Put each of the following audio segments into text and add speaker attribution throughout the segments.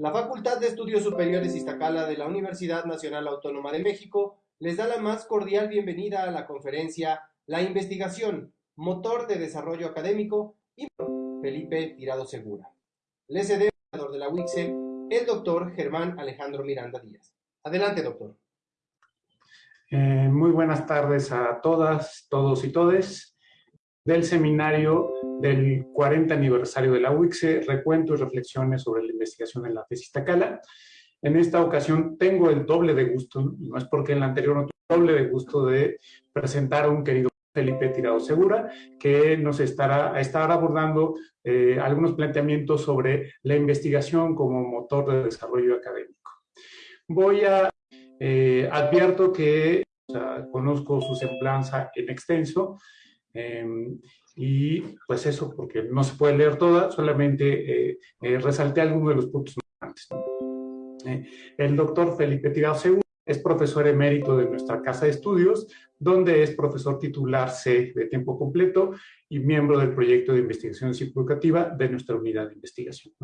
Speaker 1: La Facultad de Estudios Superiores Iztacala de la Universidad Nacional Autónoma de México les da la más cordial bienvenida a la conferencia La investigación, motor de desarrollo académico y Felipe Tirado Segura. Les cede el de la UICSE, el doctor Germán Alejandro Miranda Díaz. Adelante, doctor.
Speaker 2: Eh, muy buenas tardes a todas, todos y todes del seminario del 40 aniversario de la UICSE, recuento y reflexiones sobre la investigación en la tesis Tacala. En esta ocasión tengo el doble de gusto, no es porque en la anterior no tuve el doble de gusto de presentar a un querido Felipe Tirado Segura, que nos estará, estar abordando eh, algunos planteamientos sobre la investigación como motor de desarrollo académico. Voy a, eh, advierto que conozco su semblanza en extenso, Em, y pues eso, porque no se puede leer toda, solamente eh, eh, resalté algunos de los puntos más eh, el doctor Felipe Tirado Segura es profesor emérito de nuestra casa de estudios, donde es profesor titular C de tiempo completo y miembro del proyecto de investigación psicoeducativa de nuestra unidad de investigación.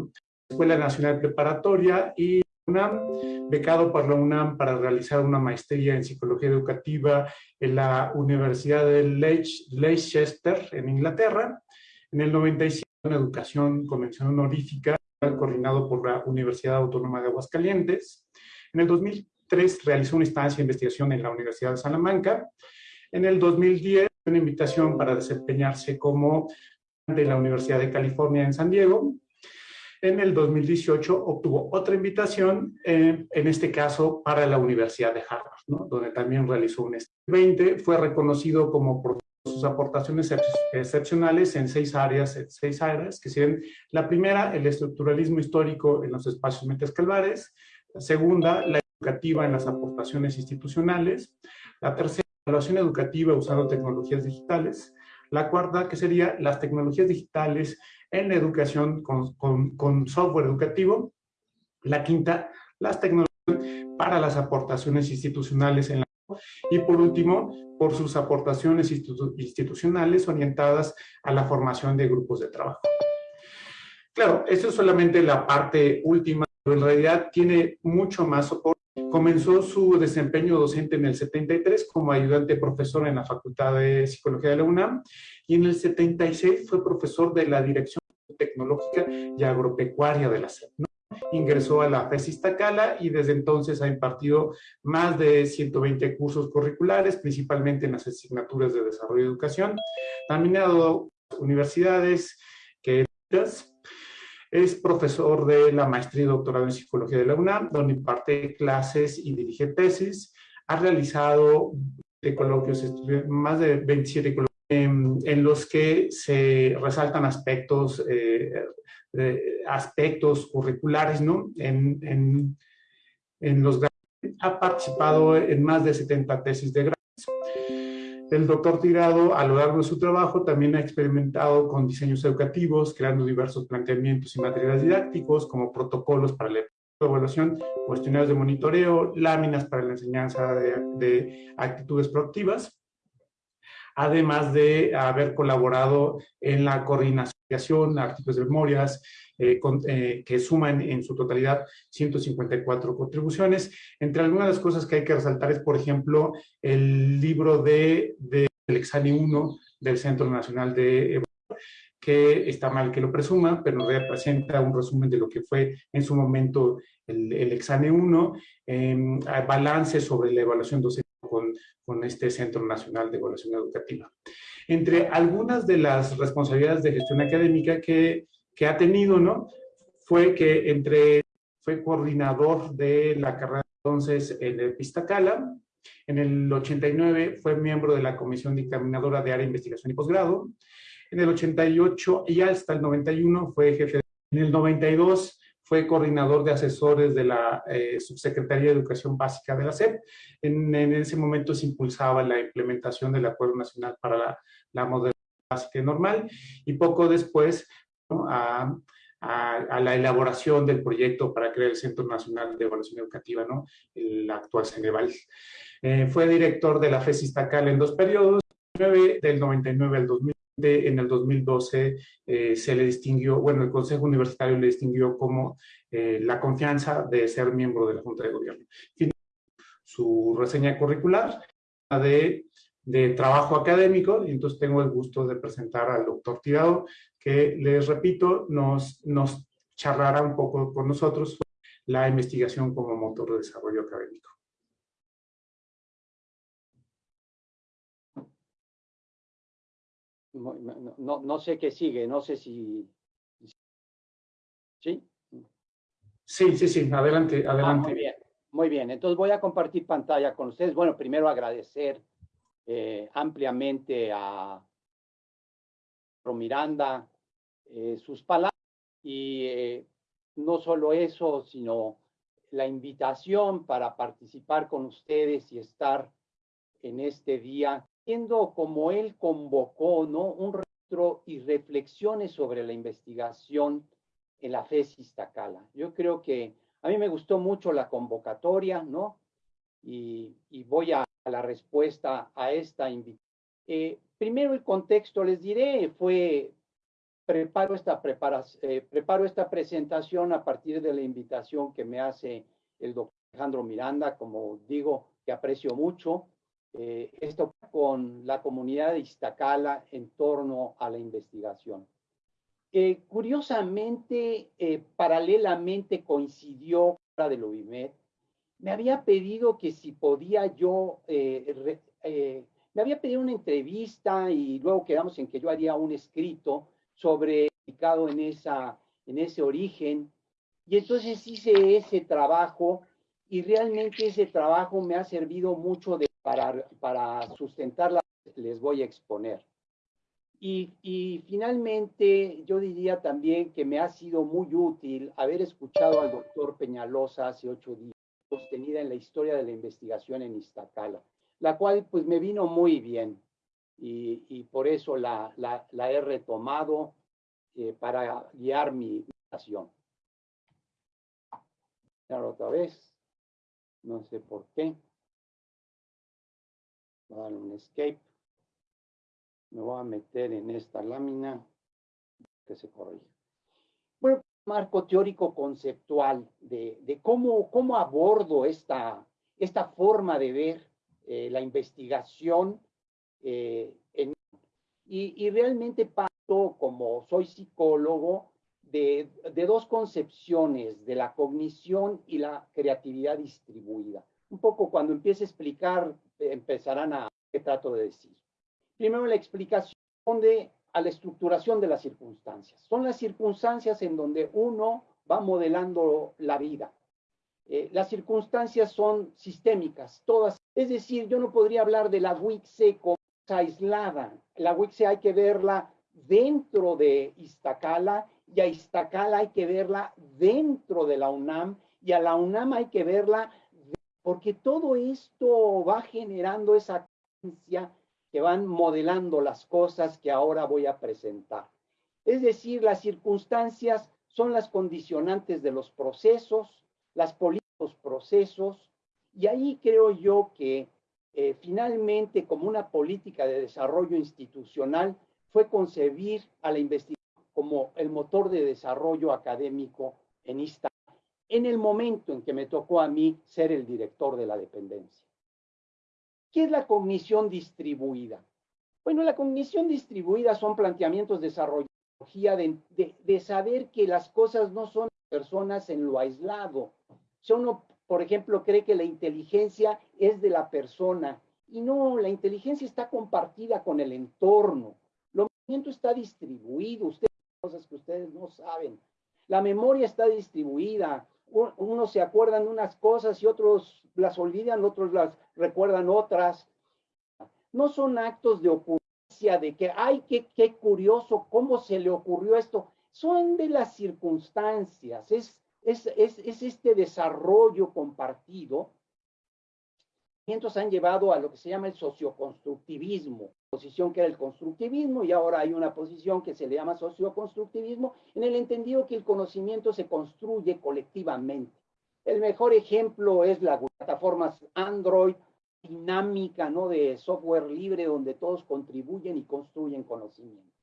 Speaker 2: Escuela Nacional Preparatoria y UNAM, becado por la UNAM para realizar una maestría en psicología educativa en la Universidad de Leicester, en Inglaterra. En el 97, en educación convención honorífica, coordinado por la Universidad Autónoma de Aguascalientes. En el 2003 realizó una estancia de investigación en la Universidad de Salamanca. En el 2010, una invitación para desempeñarse como de la Universidad de California en San Diego en el 2018 obtuvo otra invitación, eh, en este caso para la Universidad de Harvard, donde también realizó un 20, fue reconocido como por sus aportaciones excepcionales en seis áreas, seis áreas, que serían la primera, el estructuralismo histórico en los espacios calvares, la segunda, la educativa en las aportaciones institucionales, la tercera, evaluación educativa usando tecnologías digitales, la cuarta, que sería las tecnologías digitales en la educación con, software educativo. La quinta, las tecnologías para las aportaciones institucionales en la y por último, por sus aportaciones institucionales orientadas a la formación de grupos de trabajo. Claro, esto es solamente la parte última, pero en realidad tiene mucho más soporte Comenzó su desempeño docente en el 73 como ayudante profesor en la Facultad de Psicología de la UNAM y en el 76 fue profesor de la Dirección Tecnológica y Agropecuaria de la SEP. Ingresó a la FES Iztacala y desde entonces ha impartido más de 120 cursos curriculares, principalmente en las asignaturas de desarrollo y educación. También ha dado universidades que es profesor de la maestría y doctorado en psicología de la UNAM, donde imparte clases y dirige tesis. Ha realizado coloquios, más de 27 coloquios, en, los que se resaltan aspectos, eh, aspectos curriculares, ¿no? En, en, en los ha participado en más de 70 tesis de grado el doctor Tirado, a lo largo de su trabajo, también ha experimentado con diseños educativos, creando diversos planteamientos y materiales didácticos, como protocolos para la evaluación, cuestionarios de monitoreo, láminas para la enseñanza de, actitudes proactivas, además de haber colaborado en la coordinación, artículos de memorias, eh, eh, que suman en su totalidad 154 contribuciones. Entre algunas de las cosas que hay que resaltar es, por ejemplo, el libro de, del examen 1 del Centro Nacional de que está mal que lo presuma, pero representa un resumen de lo que fue en su momento el, el examen 1, eh, balance sobre la evaluación docente con, este Centro Nacional de Evaluación Educativa. Entre algunas de las responsabilidades de gestión académica que que ha tenido, ¿no? Fue que entre, fue coordinador de la carrera entonces en el Pistacala, en el 89 fue miembro de la Comisión Dictaminadora de Área de Investigación y Posgrado, en el 88 y hasta el 91 fue jefe, en el 92 fue coordinador de asesores de la eh, Subsecretaría de Educación Básica de la SEP. En, ese momento se impulsaba la implementación del Acuerdo Nacional para la, la Básica y Normal y poco después a, la elaboración del proyecto para crear el Centro Nacional de Evaluación Educativa, ¿no? el actual Ceneval. Eh, fue director de la FES Iztacal en dos periodos, del 99 al 2000, en el 2012 eh, se le distinguió, bueno, el Consejo Universitario le distinguió como eh, la confianza de ser miembro de la Junta de Gobierno. Su reseña curricular de, trabajo académico, y entonces tengo el gusto de presentar al doctor Tirado, que les repito, nos, nos charlará un poco con nosotros la investigación como motor de desarrollo académico.
Speaker 3: No, no, sé qué sigue, no sé si... ¿Sí?
Speaker 2: Sí, sí, sí, adelante, ah, adelante.
Speaker 3: muy bien, muy bien. Entonces voy a compartir pantalla con ustedes. Bueno, primero agradecer eh, ampliamente a Miranda eh, sus palabras y eh, no solo eso, sino la invitación para participar con ustedes y estar en este día viendo como él convocó, ¿no? Un retro y reflexiones sobre la investigación en la FES Iztacala. Yo creo que a mí me gustó mucho la convocatoria, ¿no? Y, voy a, la respuesta a esta invitación. Eh, primero el contexto, les diré, fue, preparo esta, eh, preparo esta presentación a partir de la invitación que me hace el doctor Alejandro Miranda, como digo, que aprecio mucho, eh, esto con la comunidad de Iztacala en torno a la investigación. Eh, curiosamente, eh, paralelamente coincidió la de Lovimet. Me había pedido que si podía yo, me había pedido una entrevista y luego quedamos en que yo haría un escrito sobre en esa en ese origen y entonces hice ese trabajo y realmente ese trabajo me ha servido mucho de para, sustentarla les voy a exponer. Y, finalmente, yo diría también que me ha sido muy útil haber escuchado al doctor Peñalosa hace ocho días, sostenida en la historia de la investigación en Iztacala, la cual pues me vino muy bien y, por eso la, he retomado eh, para guiar mi meditación. Otra vez, no sé por qué. Voy a dar un escape. Me voy a meter en esta lámina que se corrige. Bueno, marco teórico conceptual de, de cómo, cómo abordo esta, esta forma de ver eh, la investigación eh, en, y, y, realmente paso, como soy psicólogo, de, de, dos concepciones, de la cognición y la creatividad distribuida. Un poco cuando empiece a explicar empezarán a qué trato de decir. Primero, la explicación de a la estructuración de las circunstancias. Son las circunstancias en donde uno va modelando la vida. Eh, las circunstancias son sistémicas, todas. Es decir, yo no podría hablar de la WICSE como aislada. La WICSE hay que verla dentro de Iztacala y a Iztacala hay que verla dentro de la UNAM y a la UNAM hay que verla porque todo esto va generando esa conciencia que van modelando las cosas que ahora voy a presentar. Es decir, las circunstancias son las condicionantes de los procesos, las políticos procesos, y ahí creo yo que eh, finalmente como una política de desarrollo institucional fue concebir a la investigación como el motor de desarrollo académico en esta en el momento en que me tocó a mí ser el director de la dependencia. ¿Qué es la cognición distribuida? Bueno, la cognición distribuida son planteamientos de desarrollo de, de, saber que las cosas no son personas en lo aislado. Si uno, por ejemplo, cree que la inteligencia es de la persona y no, la inteligencia está compartida con el entorno. Lo movimiento está distribuido, ustedes cosas que ustedes no saben. La memoria está distribuida, unos se acuerdan de unas cosas y otros las olvidan, otros las recuerdan otras. No son actos de ocurrencia, de que, ay, qué, qué curioso, cómo se le ocurrió esto. Son de las circunstancias, es, es, es, es este desarrollo compartido. Han llevado a lo que se llama el socioconstructivismo, posición que era el constructivismo y ahora hay una posición que se le llama socioconstructivismo en el entendido que el conocimiento se construye colectivamente. El mejor ejemplo es la plataformas Android, dinámica, ¿no? De software libre donde todos contribuyen y construyen conocimiento.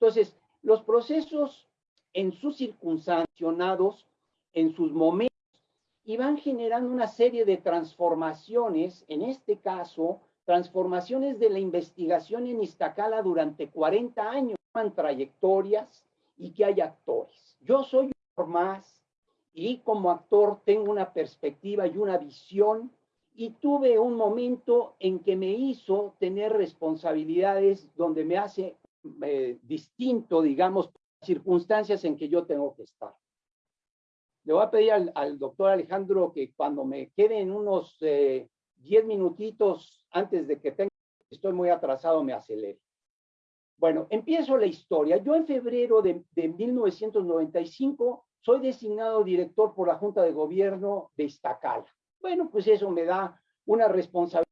Speaker 3: Entonces, los procesos en sus circunstanciados, en sus momentos, y van generando una serie de transformaciones, en este caso, transformaciones de la investigación en Iztacala durante 40 años, trayectorias y que hay actores. Yo soy más y como actor tengo una perspectiva y una visión y tuve un momento en que me hizo tener responsabilidades donde me hace eh, distinto, digamos, circunstancias en que yo tengo que estar. Le voy a pedir al, doctor Alejandro que cuando me quede en unos 10 eh, minutitos antes de que tenga, estoy muy atrasado, me acelere. Bueno, empiezo la historia. Yo en febrero de, de 1995 soy designado director por la Junta de Gobierno de Iztacala. Bueno, pues eso me da una responsabilidad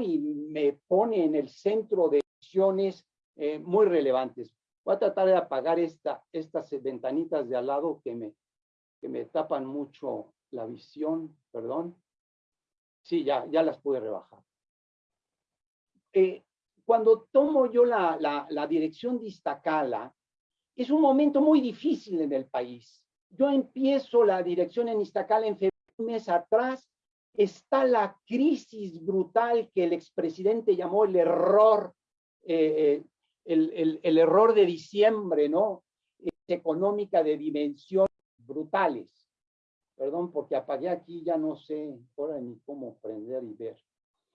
Speaker 3: y me pone en el centro de decisiones eh, muy relevantes. Voy a tratar de apagar esta, estas ventanitas de al lado que me, que me tapan mucho la visión, perdón. Sí, ya, ya las pude rebajar. Eh, cuando tomo yo la, la, la dirección de Iztacala, es un momento muy difícil en el país. Yo empiezo la dirección en Iztacala en febrero, un mes atrás, está la crisis brutal que el expresidente llamó el error, eh, el, el, error de diciembre, ¿no? económica de dimensiones brutales. Perdón, porque apagué aquí, ya no sé ahora ni cómo prender y ver.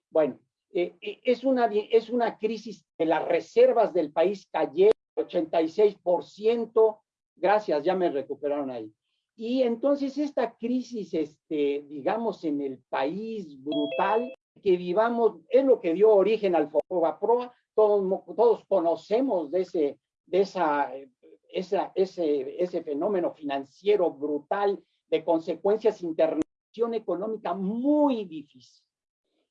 Speaker 3: Bueno, eh, eh, es, una, es una crisis de las reservas del país cayeron 86%, gracias, ya me recuperaron ahí. Y entonces esta crisis, este, digamos, en el país brutal que vivamos, es lo que dio origen al Proa. Todos, todos conocemos de, ese, de esa, esa, ese, ese fenómeno financiero brutal de consecuencias internación económica muy difícil.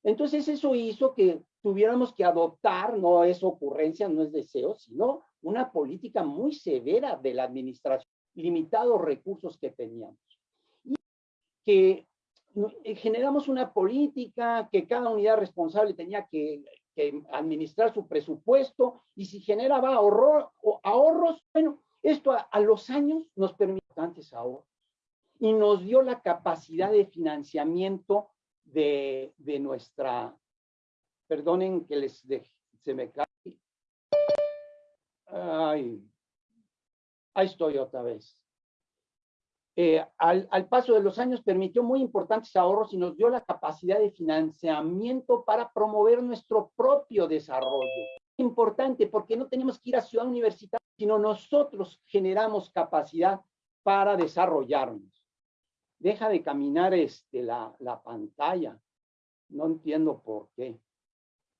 Speaker 3: Entonces eso hizo que tuviéramos que adoptar, no es ocurrencia, no es deseo, sino una política muy severa de la administración limitados recursos que teníamos. Y que eh, generamos una política que cada unidad responsable tenía que, administrar su presupuesto y si generaba ahorro, ahorros, bueno, esto a, los años nos permitió antes ahorros y nos dio la capacidad de financiamiento de, de nuestra, perdonen que les se me cae, ay, ahí estoy otra vez. Eh, al, paso de los años permitió muy importantes ahorros y nos dio la capacidad de financiamiento para promover nuestro propio desarrollo. Importante porque no tenemos que ir a ciudad universitaria, sino nosotros generamos capacidad para desarrollarnos. Deja de caminar este, la, la pantalla. No entiendo por qué.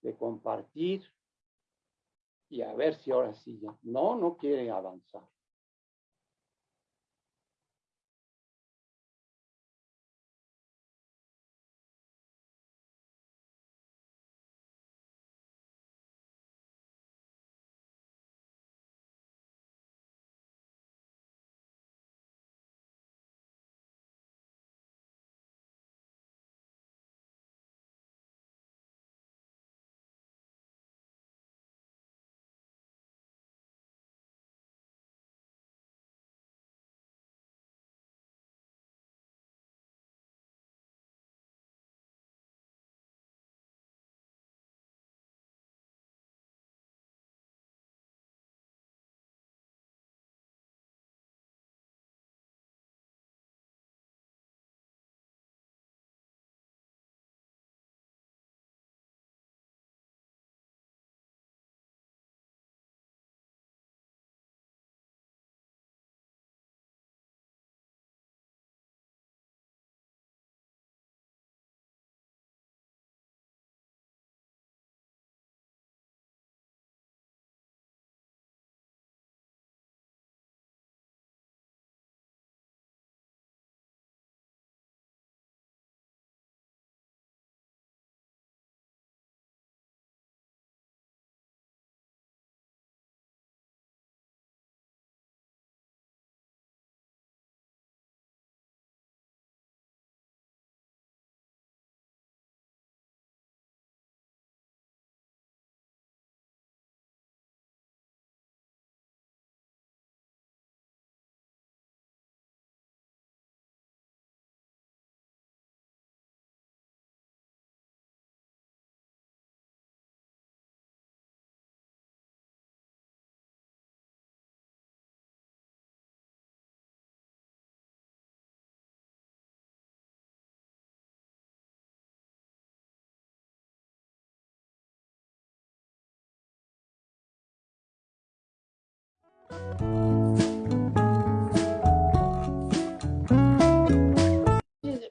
Speaker 3: De compartir. Y a ver si ahora sí ya. No, no quiere avanzar.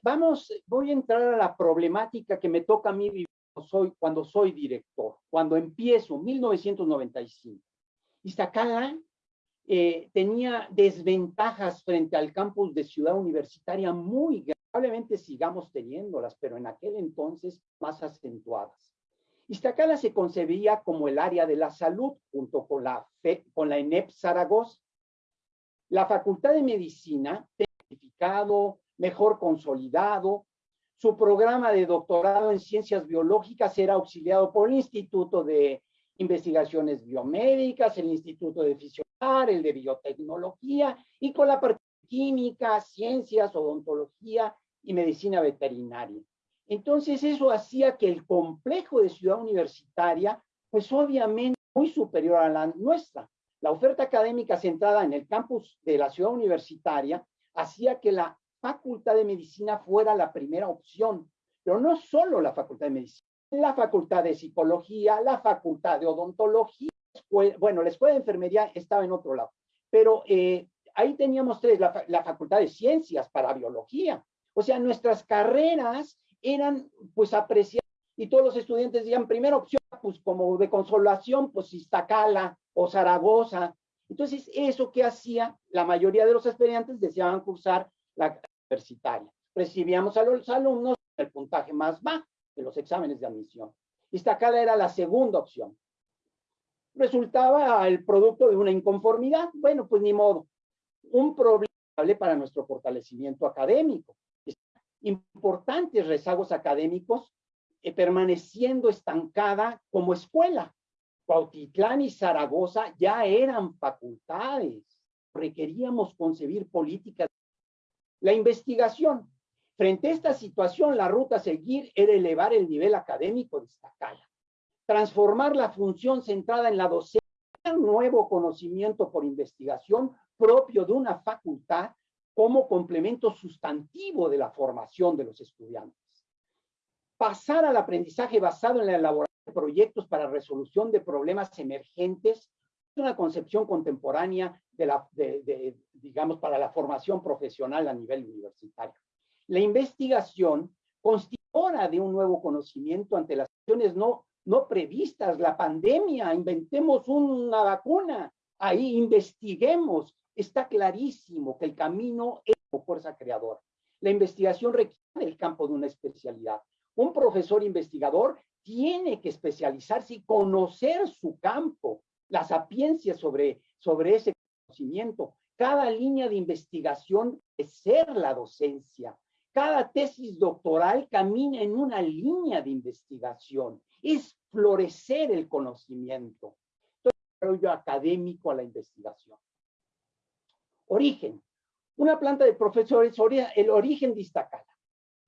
Speaker 3: Vamos, voy a entrar a la problemática que me toca a mí soy, cuando soy director, cuando empiezo, 1995. Iztacala eh, tenía desventajas frente al campus de Ciudad Universitaria muy probablemente sigamos teniéndolas, pero en aquel entonces más acentuadas. Iztacala se concebía como el área de la salud junto con la, con la ENEP Zaragoza. La Facultad de Medicina, certificado, mejor consolidado, su programa de doctorado en ciencias biológicas era auxiliado por el Instituto de Investigaciones Biomédicas, el Instituto de Fisiología, el de biotecnología y con la parte química, ciencias, odontología y medicina veterinaria. Entonces eso hacía que el complejo de ciudad universitaria, pues obviamente muy superior a la nuestra. La oferta académica centrada en el campus de la ciudad universitaria hacía que la facultad de medicina fuera la primera opción, pero no solo la facultad de medicina, la facultad de psicología, la facultad de odontología, bueno, la escuela de enfermería estaba en otro lado, pero eh, ahí teníamos tres, la, facultad de ciencias para biología. O sea, nuestras carreras eran pues apreciadas y todos los estudiantes decían, primera opción, pues como de consolación, pues Iztacala o Zaragoza. Entonces, eso que hacía, la mayoría de los estudiantes deseaban cursar la universitaria. Recibíamos a los alumnos el puntaje más bajo de los exámenes de admisión. Iztacala era la segunda opción resultaba el producto de una inconformidad. Bueno, pues ni modo. Un problema para nuestro fortalecimiento académico. Importantes rezagos académicos eh, permaneciendo estancada como escuela. Cuautitlán y Zaragoza ya eran facultades. Requeríamos concebir políticas. La investigación. Frente a esta situación, la ruta a seguir era elevar el nivel académico de Iztacala transformar la función centrada en la docencia, un nuevo conocimiento por investigación propio de una facultad como complemento sustantivo de la formación de los estudiantes. Pasar al aprendizaje basado en la elaboración de proyectos para resolución de problemas emergentes es una concepción contemporánea de la, digamos, para la formación profesional a nivel universitario. La investigación constituye de un nuevo conocimiento ante las acciones no no previstas, la pandemia, inventemos una vacuna, ahí investiguemos. Está clarísimo que el camino es fuerza creadora. La investigación requiere el campo de una especialidad. Un profesor investigador tiene que especializarse y conocer su campo, la sapiencia sobre, sobre ese conocimiento. Cada línea de investigación es ser la docencia. Cada tesis doctoral camina en una línea de investigación es florecer el conocimiento. Desarrollo académico a la investigación. Origen. Una planta de profesores, el origen de Iztacala.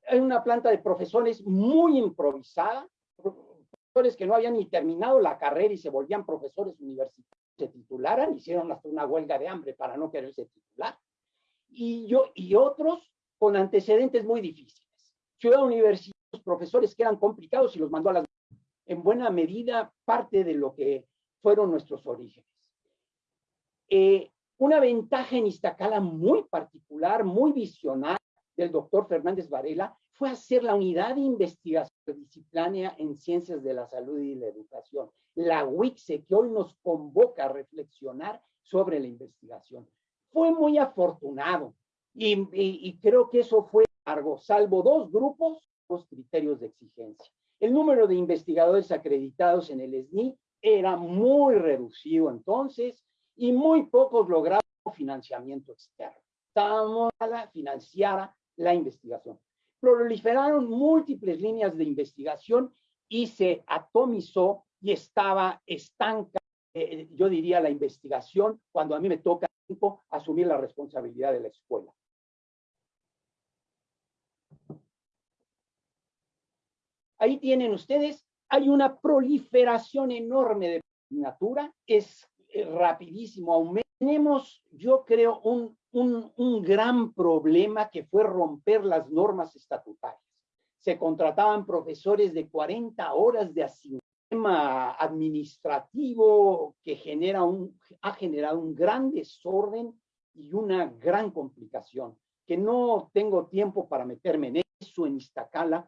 Speaker 3: Hay una planta de profesores muy improvisada, profesores que no habían ni terminado la carrera y se volvían profesores universitarios, se titularan, hicieron hasta una huelga de hambre para no quererse titular. Y, yo, y otros con antecedentes muy difíciles. Ciudad Universitaria, profesores que eran complicados y los mandó a las en buena medida parte de lo que fueron nuestros orígenes. Eh, una ventaja en Iztacala muy particular, muy visionaria del doctor Fernández Varela fue hacer la unidad de investigación disciplinaria en ciencias de la salud y la educación, la UICSE, que hoy nos convoca a reflexionar sobre la investigación. Fue muy afortunado y, y creo que eso fue largo, salvo dos grupos, dos criterios de exigencia. El número de investigadores acreditados en el SNI era muy reducido entonces y muy pocos lograron financiamiento externo. Estábamos a la investigación. Proliferaron múltiples líneas de investigación y se atomizó y estaba estanca, eh, yo diría, la investigación cuando a mí me toca asumir la responsabilidad de la escuela. Ahí tienen ustedes, hay una proliferación enorme de natura, es eh, rapidísimo Tenemos, yo creo, un, un, gran problema que fue romper las normas estatutarias. Se contrataban profesores de 40 horas de asignación sistema administrativo que genera un, ha generado un gran desorden y una gran complicación, que no tengo tiempo para meterme en eso en Iztacala.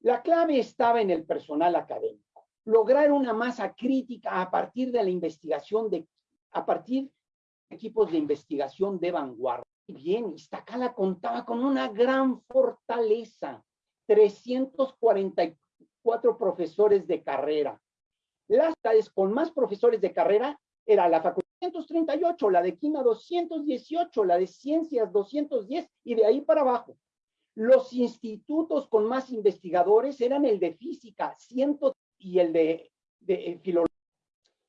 Speaker 3: La clave estaba en el personal académico, lograr una masa crítica a partir de la investigación de, a partir de equipos de investigación de vanguardia. Bien, Iztacala contaba con una gran fortaleza, 344 profesores de carrera. Las con más profesores de carrera era la facultad 238, la de química 218, la de ciencias 210 y de ahí para abajo. Los institutos con más investigadores eran el de física 100 y el de, de eh, filología.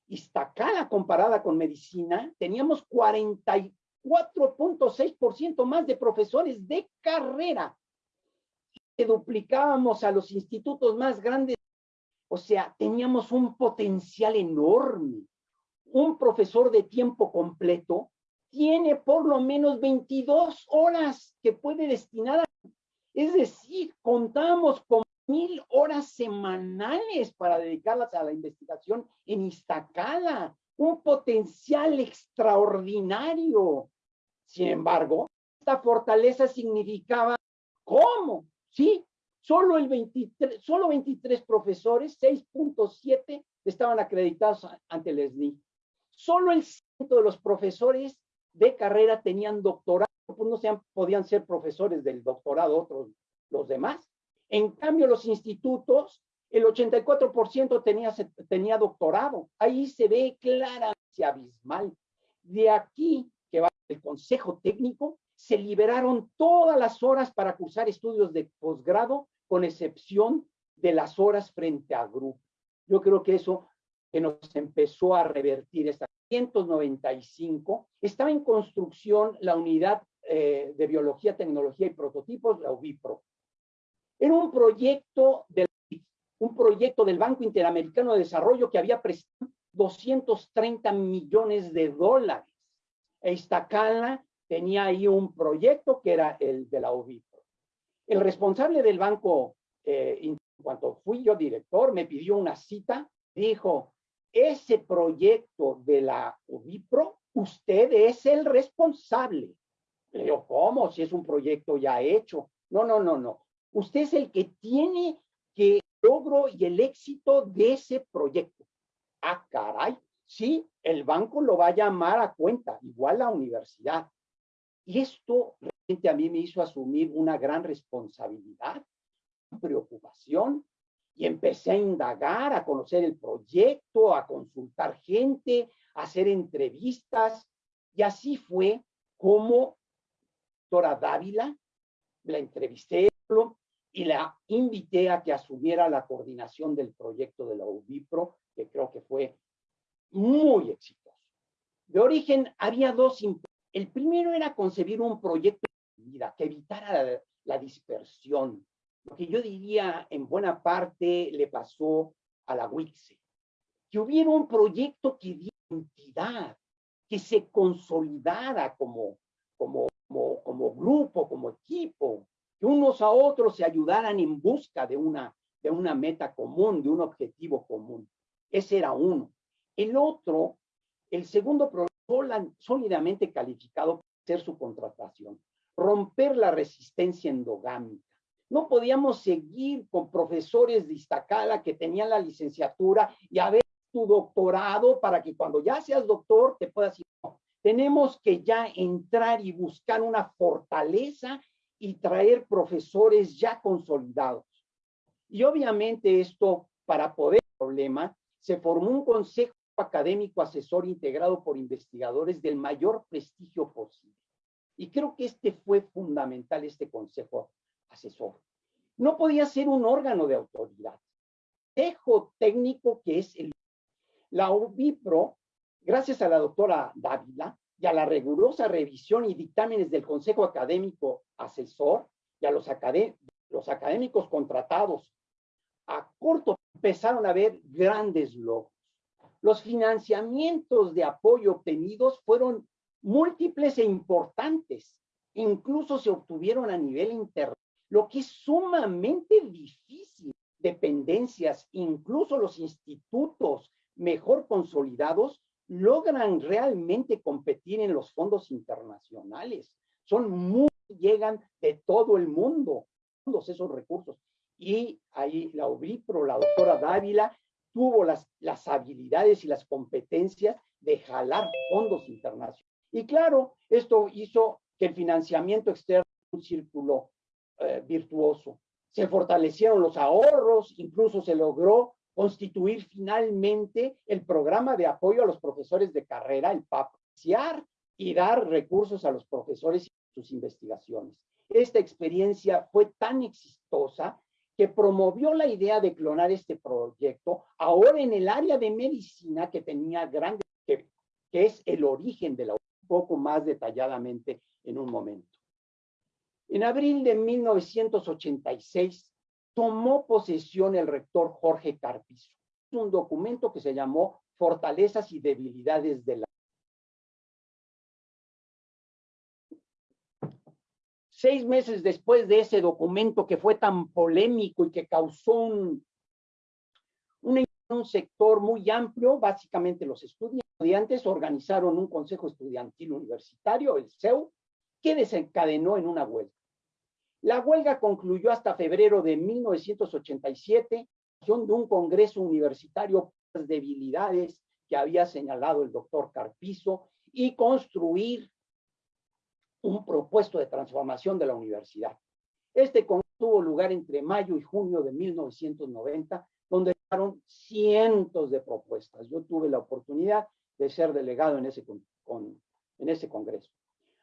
Speaker 3: Iztacala comparada con medicina, teníamos 44.6% más de profesores de carrera. Y duplicábamos a los institutos más grandes. O sea, teníamos un potencial enorme un profesor de tiempo completo tiene por lo menos 22 horas que puede destinar a... Es decir, contamos con mil horas semanales para dedicarlas a la investigación en Iztacala, un potencial extraordinario. Sin embargo, esta fortaleza significaba, ¿cómo? Sí, solo, el 23, solo 23 profesores, 6.7, estaban acreditados ante el SNI. Solo el ciento de los profesores de carrera tenían doctorado, pues no sean, podían ser profesores del doctorado otros, los demás. En cambio, los institutos, el 84% tenía, tenía doctorado. Ahí se ve claramente abismal. De aquí que va el consejo técnico, se liberaron todas las horas para cursar estudios de posgrado, con excepción de las horas frente a grupo. Yo creo que eso que nos empezó a revertir esta 195, estaba en construcción la unidad eh, de biología, tecnología y prototipos, la UBIPRO. Era un proyecto, del, un proyecto del Banco Interamericano de Desarrollo que había prestado 230 millones de dólares. Iztacala tenía ahí un proyecto que era el de la UBIPRO. El responsable del banco, eh, en cuanto fui yo director, me pidió una cita, dijo, ese proyecto de la UBIPRO, usted es el responsable. Le digo, ¿cómo? Si es un proyecto ya hecho. No, no, no, no. Usted es el que tiene que logro y el éxito de ese proyecto. Ah, caray. Sí, el banco lo va a llamar a cuenta, igual la universidad. Y esto realmente a mí me hizo asumir una gran responsabilidad, preocupación, y empecé a indagar, a conocer el proyecto, a consultar gente, a hacer entrevistas. Y así fue como doctora Dávila, la entrevisté y la invité a que asumiera la coordinación del proyecto de la UBIPRO, que creo que fue muy exitoso. De origen había dos. El primero era concebir un proyecto de vida que evitara la, dispersión, lo que yo diría en buena parte le pasó a la WICSE, que hubiera un proyecto que diera entidad, que se consolidara como, como, como grupo, como equipo, unos a otros se ayudaran en busca de una, de una meta común, de un objetivo común. Ese era uno. El otro, el segundo programa sólidamente calificado para ser su contratación, romper la resistencia endogámica no podíamos seguir con profesores de Iztacala que tenían la licenciatura y a ver tu doctorado para que cuando ya seas doctor te puedas ir. Tenemos que ya entrar y buscar una fortaleza y traer profesores ya consolidados. Y obviamente esto, para poder problema, se formó un consejo académico asesor integrado por investigadores del mayor prestigio posible. Y creo que este fue fundamental, este consejo asesor. No podía ser un órgano de autoridad. Dejo técnico que es el... La UBIPRO, gracias a la doctora Dávila y a la rigurosa revisión y dictámenes del Consejo Académico Asesor y a los, los académicos contratados, a corto empezaron a ver grandes logros. Los financiamientos de apoyo obtenidos fueron múltiples e importantes. Incluso se obtuvieron a nivel internacional lo que es sumamente difícil dependencias, incluso los institutos mejor consolidados, logran realmente competir en los fondos internacionales. Son muy, llegan de todo el mundo, todos esos recursos. Y ahí la OBIPRO, la doctora Dávila, tuvo las, las habilidades y las competencias de jalar fondos internacionales. Y claro, esto hizo que el financiamiento externo un círculo eh, virtuoso. Se fortalecieron los ahorros, incluso se logró constituir finalmente el programa de apoyo a los profesores de carrera, el PAP, y dar recursos a los profesores y sus investigaciones. Esta experiencia fue tan exitosa que promovió la idea de clonar este proyecto ahora en el área de medicina que tenía grande, que, que es el origen de la un poco más detalladamente en un momento. En abril de 1986 tomó posesión el rector Jorge Carpizo. Un documento que se llamó Fortalezas y Debilidades de la Seis meses después de ese documento que fue tan polémico y que causó un, un, sector muy amplio, básicamente los estudiantes organizaron un consejo estudiantil universitario, el CEU, que desencadenó en una huelga. La huelga concluyó hasta febrero de 1987, de un congreso universitario por debilidades que había señalado el doctor Carpizo y construir un propuesto de transformación de la universidad. Este congreso tuvo lugar entre mayo y junio de 1990, donde fueron cientos de propuestas. Yo tuve la oportunidad de ser delegado en ese, en ese congreso.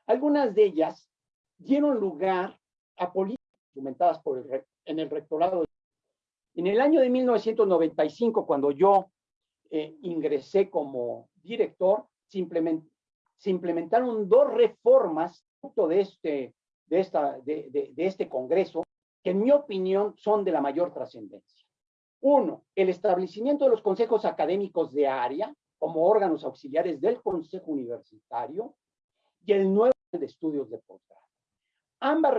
Speaker 3: Algunas de ellas dieron lugar políticas instrumentadas por el, en el rectorado. En el año de 1995, cuando yo eh, ingresé como director, simplemente se implementaron dos reformas de este, de, esta, de, de, este Congreso que en mi opinión son de la mayor trascendencia. Uno, el establecimiento de los consejos académicos de área como órganos auxiliares del Consejo Universitario y el nuevo de estudios de posgrado. Ambas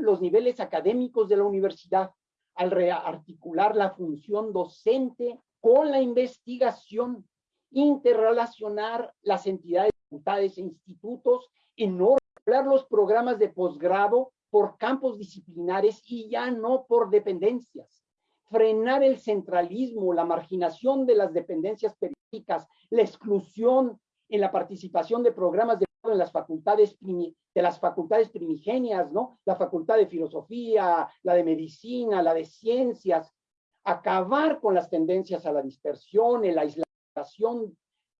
Speaker 3: los niveles académicos de la universidad al rearticular la función docente con la investigación, interrelacionar las entidades, facultades e institutos y no regular los programas de posgrado por campos disciplinares y ya no por dependencias. Frenar el centralismo, la marginación de las dependencias periódicas, la exclusión en la participación de programas de en las facultades de las facultades primigenias, ¿no? La facultad de filosofía, la de medicina, la de ciencias, acabar con las tendencias a la dispersión, el aislación,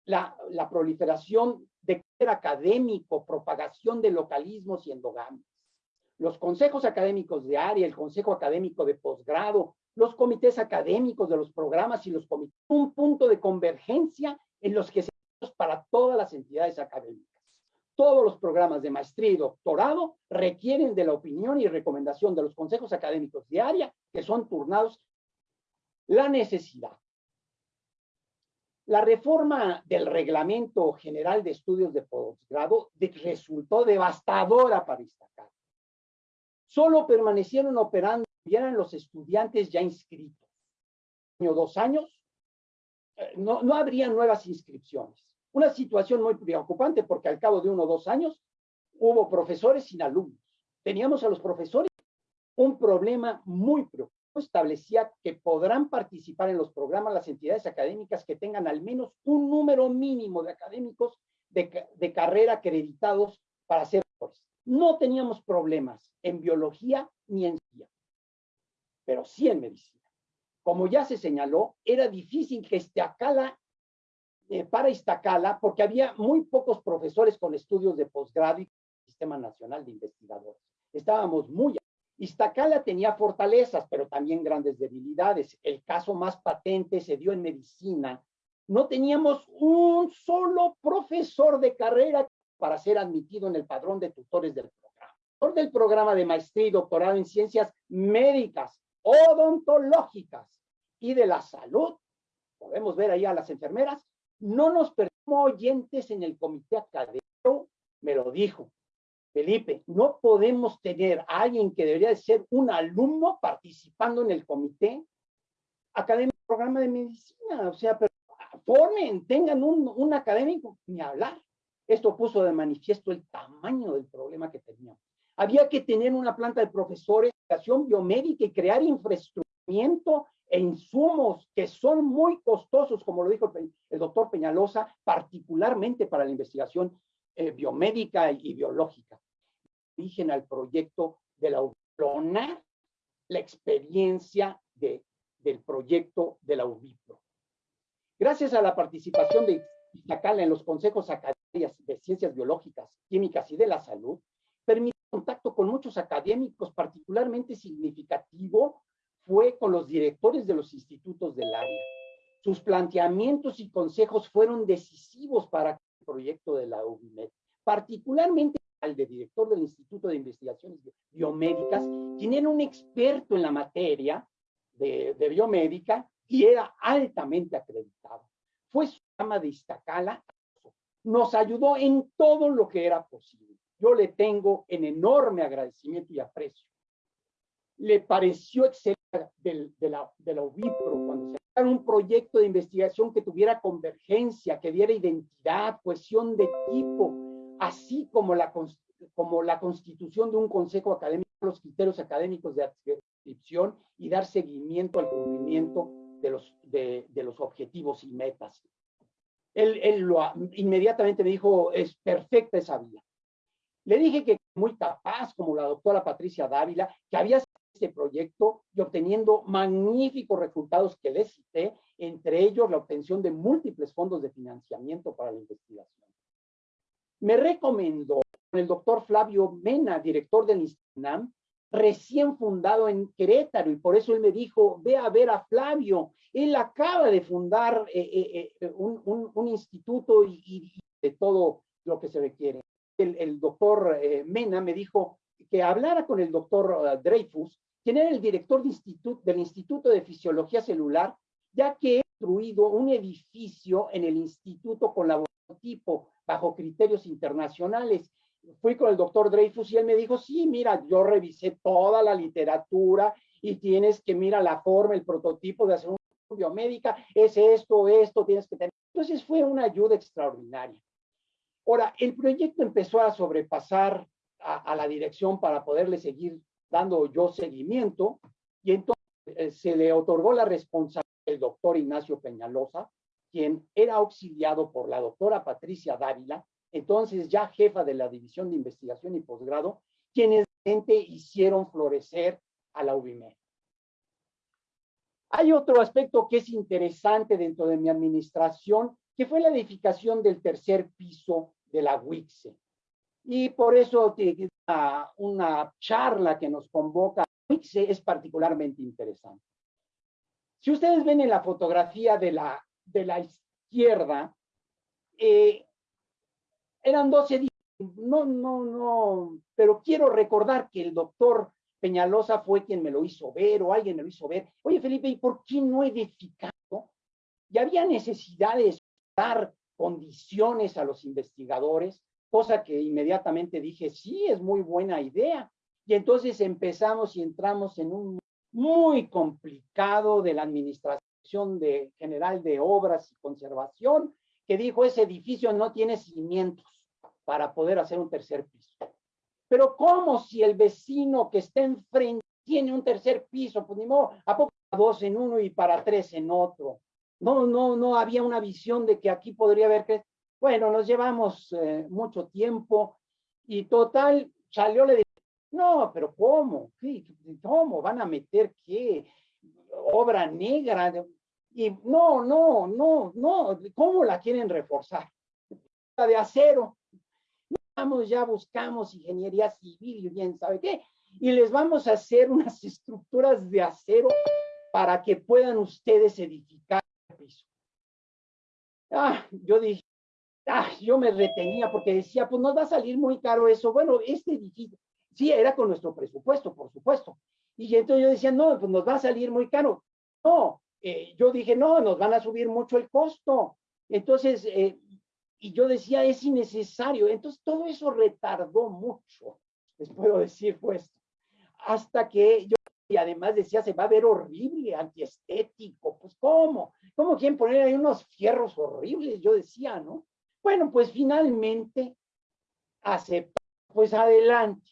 Speaker 3: la, la proliferación de académico, propagación de localismos y endogamias. Los consejos académicos de área, el consejo académico de posgrado, los comités académicos de los programas y los comités, un punto de convergencia en los que se para todas las entidades académicas. Todos los programas de maestría y doctorado requieren de la opinión y recomendación de los consejos académicos de área que son turnados la necesidad. La reforma del Reglamento General de Estudios de Postgrado resultó devastadora para Iztacala. Solo permanecieron operando eran los estudiantes ya inscritos. Año, dos años, eh, no, no habría nuevas inscripciones. Una situación muy preocupante porque al cabo de uno o dos años hubo profesores sin alumnos. Teníamos a los profesores un problema muy preocupante. Establecía que podrán participar en los programas las entidades académicas que tengan al menos un número mínimo de académicos de, de carrera acreditados para ser profesores. No teníamos problemas en biología ni en ciencia, pero sí en medicina. Como ya se señaló, era difícil que este acala eh, para Iztacala porque había muy pocos profesores con estudios de posgrado y Sistema Nacional de Investigadores. Estábamos muy... Iztacala tenía fortalezas, pero también grandes debilidades. El caso más patente se dio en medicina. No teníamos un solo profesor de carrera para ser admitido en el padrón de tutores del programa. Del programa de maestría y doctorado en ciencias médicas, odontológicas y de la salud. Podemos ver ahí a las enfermeras no nos perdimos oyentes en el comité académico, me lo dijo. Felipe, no podemos tener a alguien que debería de ser un alumno participando en el comité académico programa de medicina, o sea, pero tengan un, un académico, ni hablar. Esto puso de manifiesto el tamaño del problema que teníamos. Había que tener una planta de profesores de educación biomédica y crear infraestructura e insumos que son muy costosos, como lo dijo el, doctor Peñalosa, particularmente para la investigación eh, biomédica y, biológica. Origen al proyecto de la UBIPRONA, la experiencia de, del proyecto de la UBIPRO. Gracias a la participación de Iztacala en los consejos académicos de ciencias biológicas, químicas y de la salud, permitió contacto con muchos académicos, particularmente significativo fue con los directores de los institutos del área. Sus planteamientos y consejos fueron decisivos para el proyecto de la UBIMED, particularmente al de director del Instituto de Investigaciones Biomédicas, quien era un experto en la materia de, de biomédica y era altamente acreditado. Fue su ama de Iztacala, nos ayudó en todo lo que era posible. Yo le tengo en enorme agradecimiento y aprecio. Le pareció excelente de, la, de la UBIPRO, cuando se un proyecto de investigación que tuviera convergencia, que diera identidad, cohesión de tipo, así como la, como la constitución de un consejo académico, los criterios académicos de adscripción y dar seguimiento al cumplimiento de los, de, de los objetivos y metas. Él, él lo, inmediatamente me dijo, es perfecta esa vía. Le dije que muy capaz, como la doctora Patricia Dávila, que había este proyecto y obteniendo magníficos resultados que les cité, entre ellos la obtención de múltiples fondos de financiamiento para la investigación. Me recomendó el doctor Flavio Mena, director del INSTINAM, recién fundado en Querétaro, y por eso él me dijo, ve a ver a Flavio, él acaba de fundar eh, eh, eh, un, un, instituto y, y, de todo lo que se requiere. El, el doctor Mena me dijo que hablara con el doctor Dreyfus quien era el director de instituto, del Instituto de Fisiología Celular, ya que construido un edificio en el instituto con tipo bajo criterios internacionales. Fui con el doctor Dreyfus y él me dijo, sí, mira, yo revisé toda la literatura y tienes que, mira, la forma, el prototipo de hacer una biomédica, es esto, esto, tienes que tener. Entonces fue una ayuda extraordinaria. Ahora, el proyecto empezó a sobrepasar a, la dirección para poderle seguir dando yo seguimiento, y entonces eh, se le otorgó la responsabilidad del doctor Ignacio Peñalosa, quien era auxiliado por la doctora Patricia Dávila, entonces ya jefa de la División de Investigación y Posgrado, quienes hicieron florecer a la UBIME. Hay otro aspecto que es interesante dentro de mi administración, que fue la edificación del tercer piso de la UICSE. Y por eso una, charla que nos convoca es particularmente interesante. Si ustedes ven en la fotografía de la, de la izquierda, eh, eran 12 no, no, no, pero quiero recordar que el doctor Peñalosa fue quien me lo hizo ver o alguien me lo hizo ver. Oye, Felipe, ¿y por qué no edificado? Y había necesidad de dar condiciones a los investigadores cosa que inmediatamente dije, sí, es muy buena idea. Y entonces empezamos y entramos en un muy complicado de la administración de, general de obras y conservación, que dijo, ese edificio no tiene cimientos para poder hacer un tercer piso. Pero ¿cómo si el vecino que está enfrente tiene un tercer piso? Pues ni modo, ¿a poco dos en uno y para tres en otro? No, no, no había una visión de que aquí podría haber bueno, nos llevamos eh, mucho tiempo y total, salió le dije, no, pero ¿cómo? ¿Cómo? ¿Van a meter qué? Obra negra. Y no, no, no, no, ¿cómo la quieren reforzar? La de acero. Vamos, ya buscamos ingeniería civil y bien, ¿sabe qué? Y les vamos a hacer unas estructuras de acero para que puedan ustedes edificar el piso. Ah, yo dije, ah, yo me retenía porque decía, pues nos va a salir muy caro eso. Bueno, este edificio, sí, era con nuestro presupuesto, por supuesto. Y entonces yo decía, no, pues nos va a salir muy caro. No, eh, yo dije, no, nos van a subir mucho el costo. Entonces, eh, y yo decía, es innecesario. Entonces, todo eso retardó mucho, les puedo decir, pues, hasta que yo y además decía, se va a ver horrible, antiestético. Pues, ¿cómo? ¿Cómo quieren poner ahí unos fierros horribles? Yo decía, ¿no? Bueno, pues finalmente aceptó, pues adelante.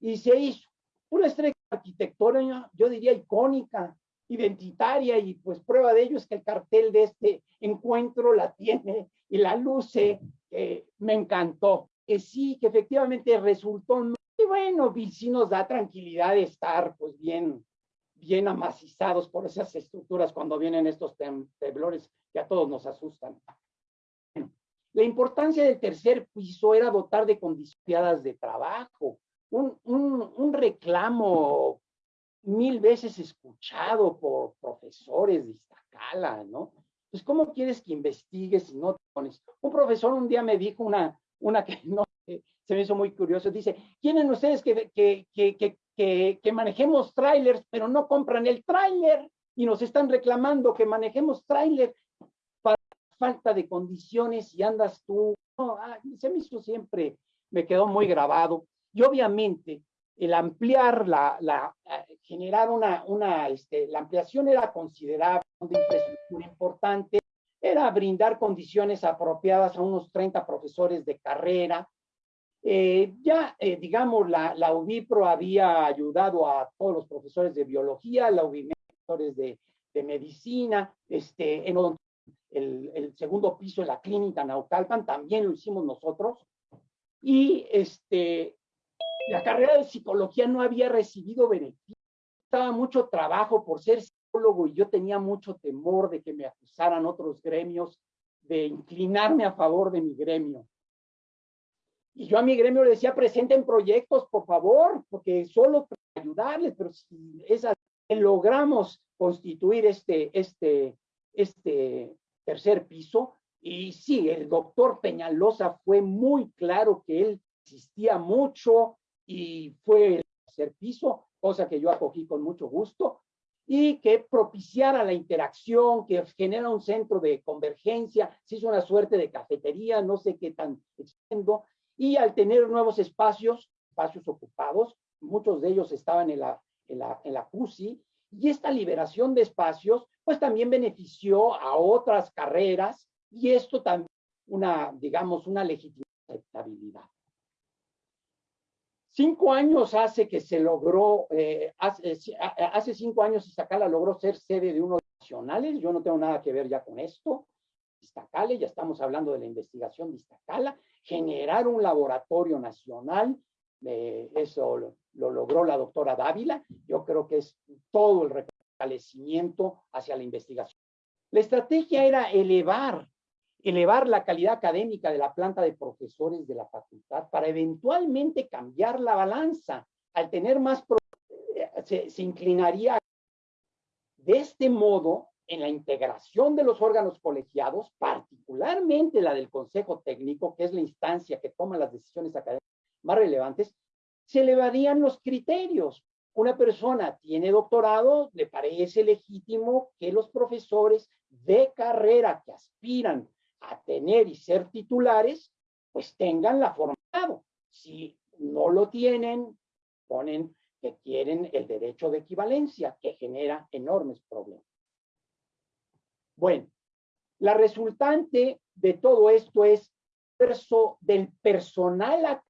Speaker 3: Y se hizo una estrella arquitectónica, yo diría icónica, identitaria, y pues prueba de ello es que el cartel de este encuentro la tiene y la luce, que me encantó. Que sí, que efectivamente resultó y bueno, sí nos da tranquilidad de estar pues bien, bien amacizados por esas estructuras cuando vienen estos temblores que a todos nos asustan. La importancia del tercer piso era dotar de condiciones de trabajo, un, un, reclamo mil veces escuchado por profesores de Iztacala, ¿no? Pues, ¿cómo quieres que investigues si no te pones? Un profesor un día me dijo una, una que no se me hizo muy curioso. Dice, ¿quieren ustedes que, que, que, que, que manejemos trailers, pero no compran el trailer? Y nos están reclamando que manejemos trailer falta de condiciones y andas tú. No, ah, se me hizo siempre, me quedó muy grabado. Y obviamente el ampliar la, la eh, generar una, una, este, la ampliación era considerable, de infraestructura importante, era brindar condiciones apropiadas a unos 30 profesores de carrera, eh, ya, eh, digamos, la, la UBIPRO había ayudado a todos los profesores de biología, la UBIMED, profesores de, de, medicina, este, en el, el, segundo piso de la clínica Naucalpan, también lo hicimos nosotros. Y este, la carrera de psicología no había recibido beneficio. Estaba mucho trabajo por ser psicólogo y yo tenía mucho temor de que me acusaran otros gremios de inclinarme a favor de mi gremio. Y yo a mi gremio le decía, presenten proyectos, por favor, porque solo para ayudarles, pero si logramos constituir este, este, este tercer piso, y sí, el doctor Peñalosa fue muy claro que él existía mucho y fue el tercer piso, cosa que yo acogí con mucho gusto, y que propiciara la interacción, que genera un centro de convergencia, se hizo una suerte de cafetería, no sé qué tan extiendo, y al tener nuevos espacios, espacios ocupados, muchos de ellos estaban en la, en la, en la CUSI, y esta liberación de espacios, pues también benefició a otras carreras, y esto también una, digamos, una aceptabilidad. Cinco años hace que se logró, eh, hace, cinco años Iztacala logró ser sede de unos nacionales, yo no tengo nada que ver ya con esto, Iztacala, ya estamos hablando de la investigación de Iztacala, generar un laboratorio nacional, eh, eso lo, lo, logró la doctora Dávila, yo creo que es todo el fortalecimiento hacia la investigación. La estrategia era elevar, elevar la calidad académica de la planta de profesores de la facultad para eventualmente cambiar la balanza. Al tener más, se, se inclinaría de este modo en la integración de los órganos colegiados, particularmente la del Consejo Técnico, que es la instancia que toma las decisiones académicas más relevantes, se elevarían los criterios. Una persona tiene doctorado, le parece legítimo que los profesores de carrera que aspiran a tener y ser titulares, pues tengan la formado. Si no lo tienen, ponen que quieren el derecho de equivalencia, que genera enormes problemas. Bueno, la resultante de todo esto es del personal,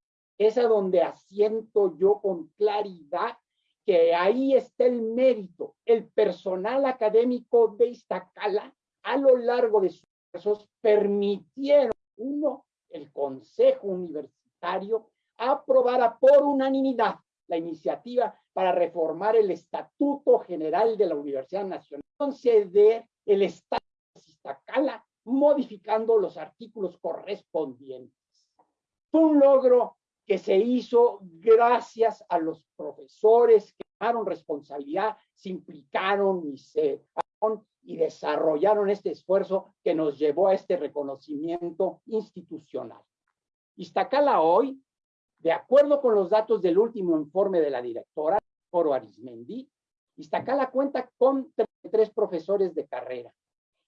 Speaker 3: es a donde asiento yo con claridad que ahí está el mérito. El personal académico de Iztacala a lo largo de sus cursos permitieron, uno, el Consejo Universitario aprobara por unanimidad la iniciativa para reformar el Estatuto General de la Universidad Nacional, conceder el Estado de Iztacala, modificando los artículos correspondientes. Fue un logro que se hizo gracias a los profesores que tomaron responsabilidad, se implicaron y se y desarrollaron este esfuerzo que nos llevó a este reconocimiento institucional. Iztacala hoy, de acuerdo con los datos del último informe de la directora, Foro Arismendi, Iztacala cuenta con 33 profesores de carrera.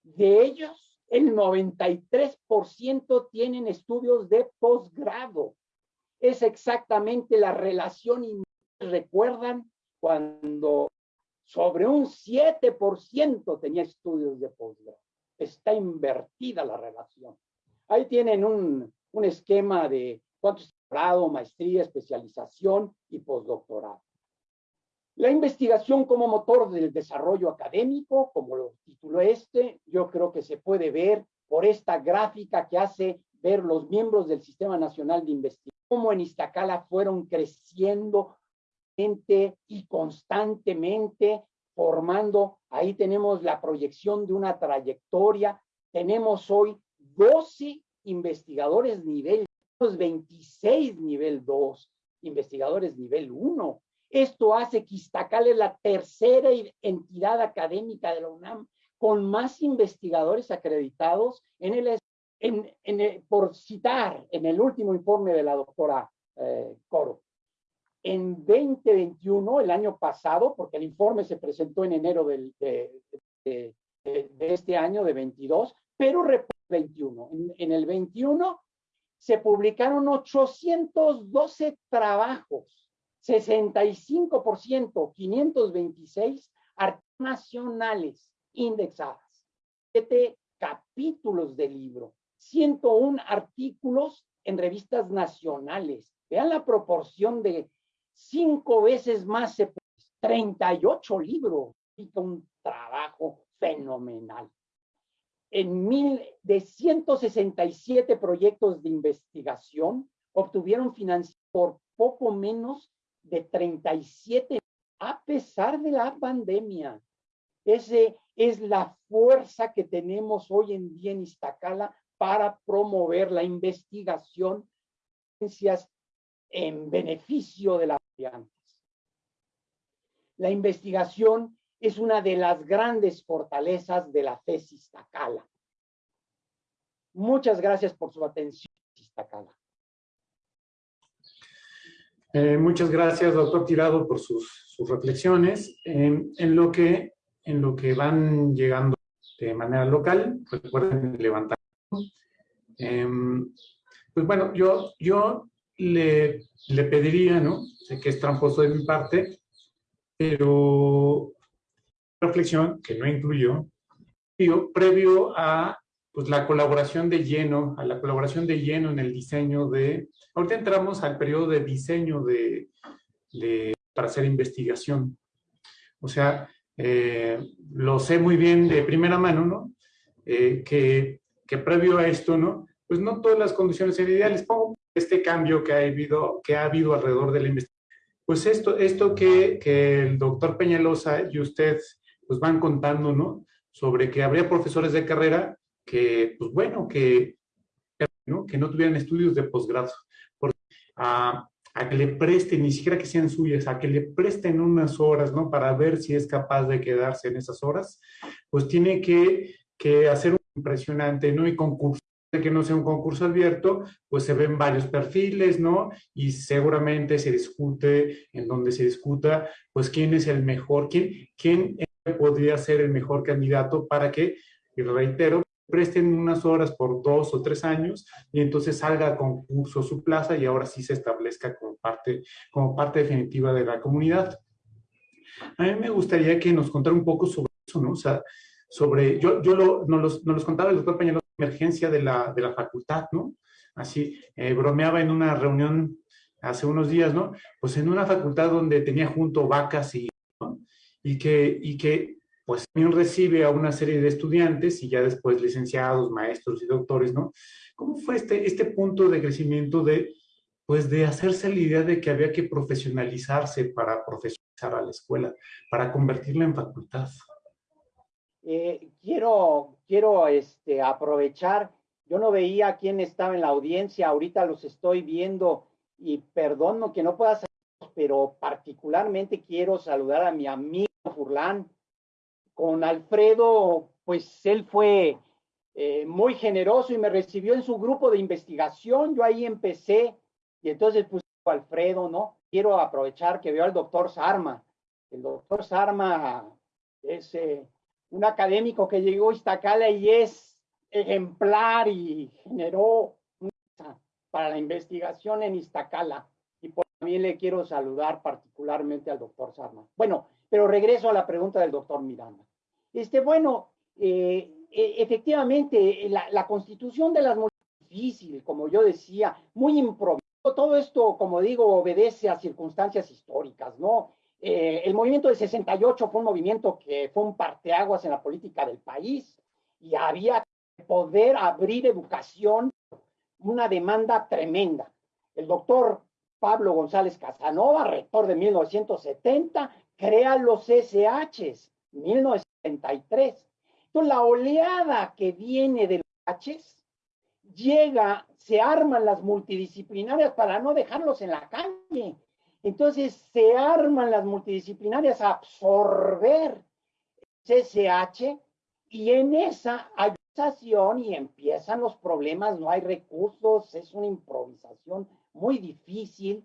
Speaker 3: De ellos, el 93% tienen estudios de posgrado. Es exactamente la relación y recuerdan cuando sobre un 7% tenía estudios de posgrado. Está invertida la relación. Ahí tienen un, un esquema de cuánto grado, maestría, especialización y postdoctorado. La investigación como motor del desarrollo académico, como lo tituló este, yo creo que se puede ver por esta gráfica que hace ver los miembros del Sistema Nacional de Investigación, en Iztacala fueron creciendo y constantemente formando. Ahí tenemos la proyección de una trayectoria. Tenemos hoy 12 investigadores nivel 26 nivel 2, investigadores nivel 1. Esto hace que Iztacal es la tercera entidad académica de la UNAM con más investigadores acreditados en el, por citar en el último informe de la doctora eh, Coro. En 2021, el año pasado, porque el informe se presentó en enero del, de, este año, de 22, pero 21. En, en el 21 se publicaron 812 trabajos, 65%, 526 nacionales indexadas, 7 capítulos de libro, 101 artículos en revistas nacionales. Vean la proporción de cinco veces más, 38 libros, un trabajo fenomenal en mil, de 167 proyectos de investigación obtuvieron financiación por poco menos de 37 a pesar de la pandemia. Ese es la fuerza que tenemos hoy en día en Iztacala para promover la investigación en beneficio de las estudiantes. La investigación es una de las grandes fortalezas de la FES Iztacala. Muchas gracias por su atención, Iztacala.
Speaker 2: Eh, muchas gracias, doctor Tirado, por sus, reflexiones. en, lo que, en lo que van llegando de manera local, recuerden levantar. Em, pues bueno, yo, yo le, le pediría, ¿no? Sé que es tramposo de mi parte, pero reflexión que no incluyó, previo a pues, la colaboración de lleno, a la colaboración de lleno en el diseño de... Ahorita entramos al periodo de diseño de, para hacer investigación. O sea, eh, lo sé muy bien de primera mano, ¿no? Eh, que, que, previo a esto, ¿no? Pues no todas las condiciones eran ideales. Pongo este cambio que ha habido, que ha habido alrededor de la investigación. Pues esto, esto que, que el doctor Peñalosa y usted pues van contando, ¿no? Sobre que habría profesores de carrera que, pues bueno, que no, que no tuvieran estudios de posgrado, a, a, que le presten, ni siquiera que sean suyas, a que le presten unas horas, ¿no? Para ver si es capaz de quedarse en esas horas, pues tiene que, que hacer impresionante, ¿no? Y concurso que no sea un concurso abierto, pues se ven varios perfiles, ¿no? Y seguramente se discute, en donde se discuta, pues quién es el mejor, quién, quién podría ser el mejor candidato para que, y reitero, presten unas horas por dos o tres años y entonces salga a concurso su plaza y ahora sí se establezca como parte, como parte definitiva de la comunidad. A mí me gustaría que nos contara un poco sobre eso, ¿no? O sea, sobre, yo, yo lo, nos, los, nos los contaba el doctor Peñalo, emergencia de la, de la facultad, ¿no? Así, eh, bromeaba en una reunión hace unos días, ¿no? Pues en una facultad donde tenía junto vacas y y que, y que pues recibe a una serie de estudiantes y ya después licenciados, maestros y doctores, ¿no? ¿Cómo fue este, este punto de crecimiento de, pues de hacerse la idea de que había que profesionalizarse para profesionalizar a la escuela, para convertirla en facultad?
Speaker 3: Eh, quiero quiero este, aprovechar, yo no veía quién estaba en la audiencia, ahorita los estoy viendo y perdono que no pueda pero particularmente quiero saludar a mi amigo Furlán. Con Alfredo, pues él fue eh, muy generoso y me recibió en su grupo de investigación. Yo ahí empecé y entonces puse a Alfredo, ¿no? Quiero aprovechar que veo al doctor Sarma. El doctor Sarma es eh, un académico que llegó a Iztacala y es ejemplar y generó para la investigación en Iztacala. Y por también le quiero saludar particularmente al doctor Sarma. Bueno, Pero regreso a la pregunta del doctor Miranda. Este, bueno, eh, e, efectivamente, la, la, constitución de las difícil, como yo decía, muy improvisado. Todo esto, como digo, obedece a circunstancias históricas, ¿no? Eh, el movimiento de 68 fue un movimiento que fue un parteaguas en la política del país y había que poder abrir educación, una demanda tremenda. El doctor Pablo González Casanova, rector de 1970, crea los SHs, 1973. Entonces, la oleada que viene de los SHs llega, se arman las multidisciplinarias para no dejarlos en la calle. Entonces se arman las multidisciplinarias a absorber CCH y en esa ayudación y empiezan los problemas, no hay recursos, es una improvisación muy difícil.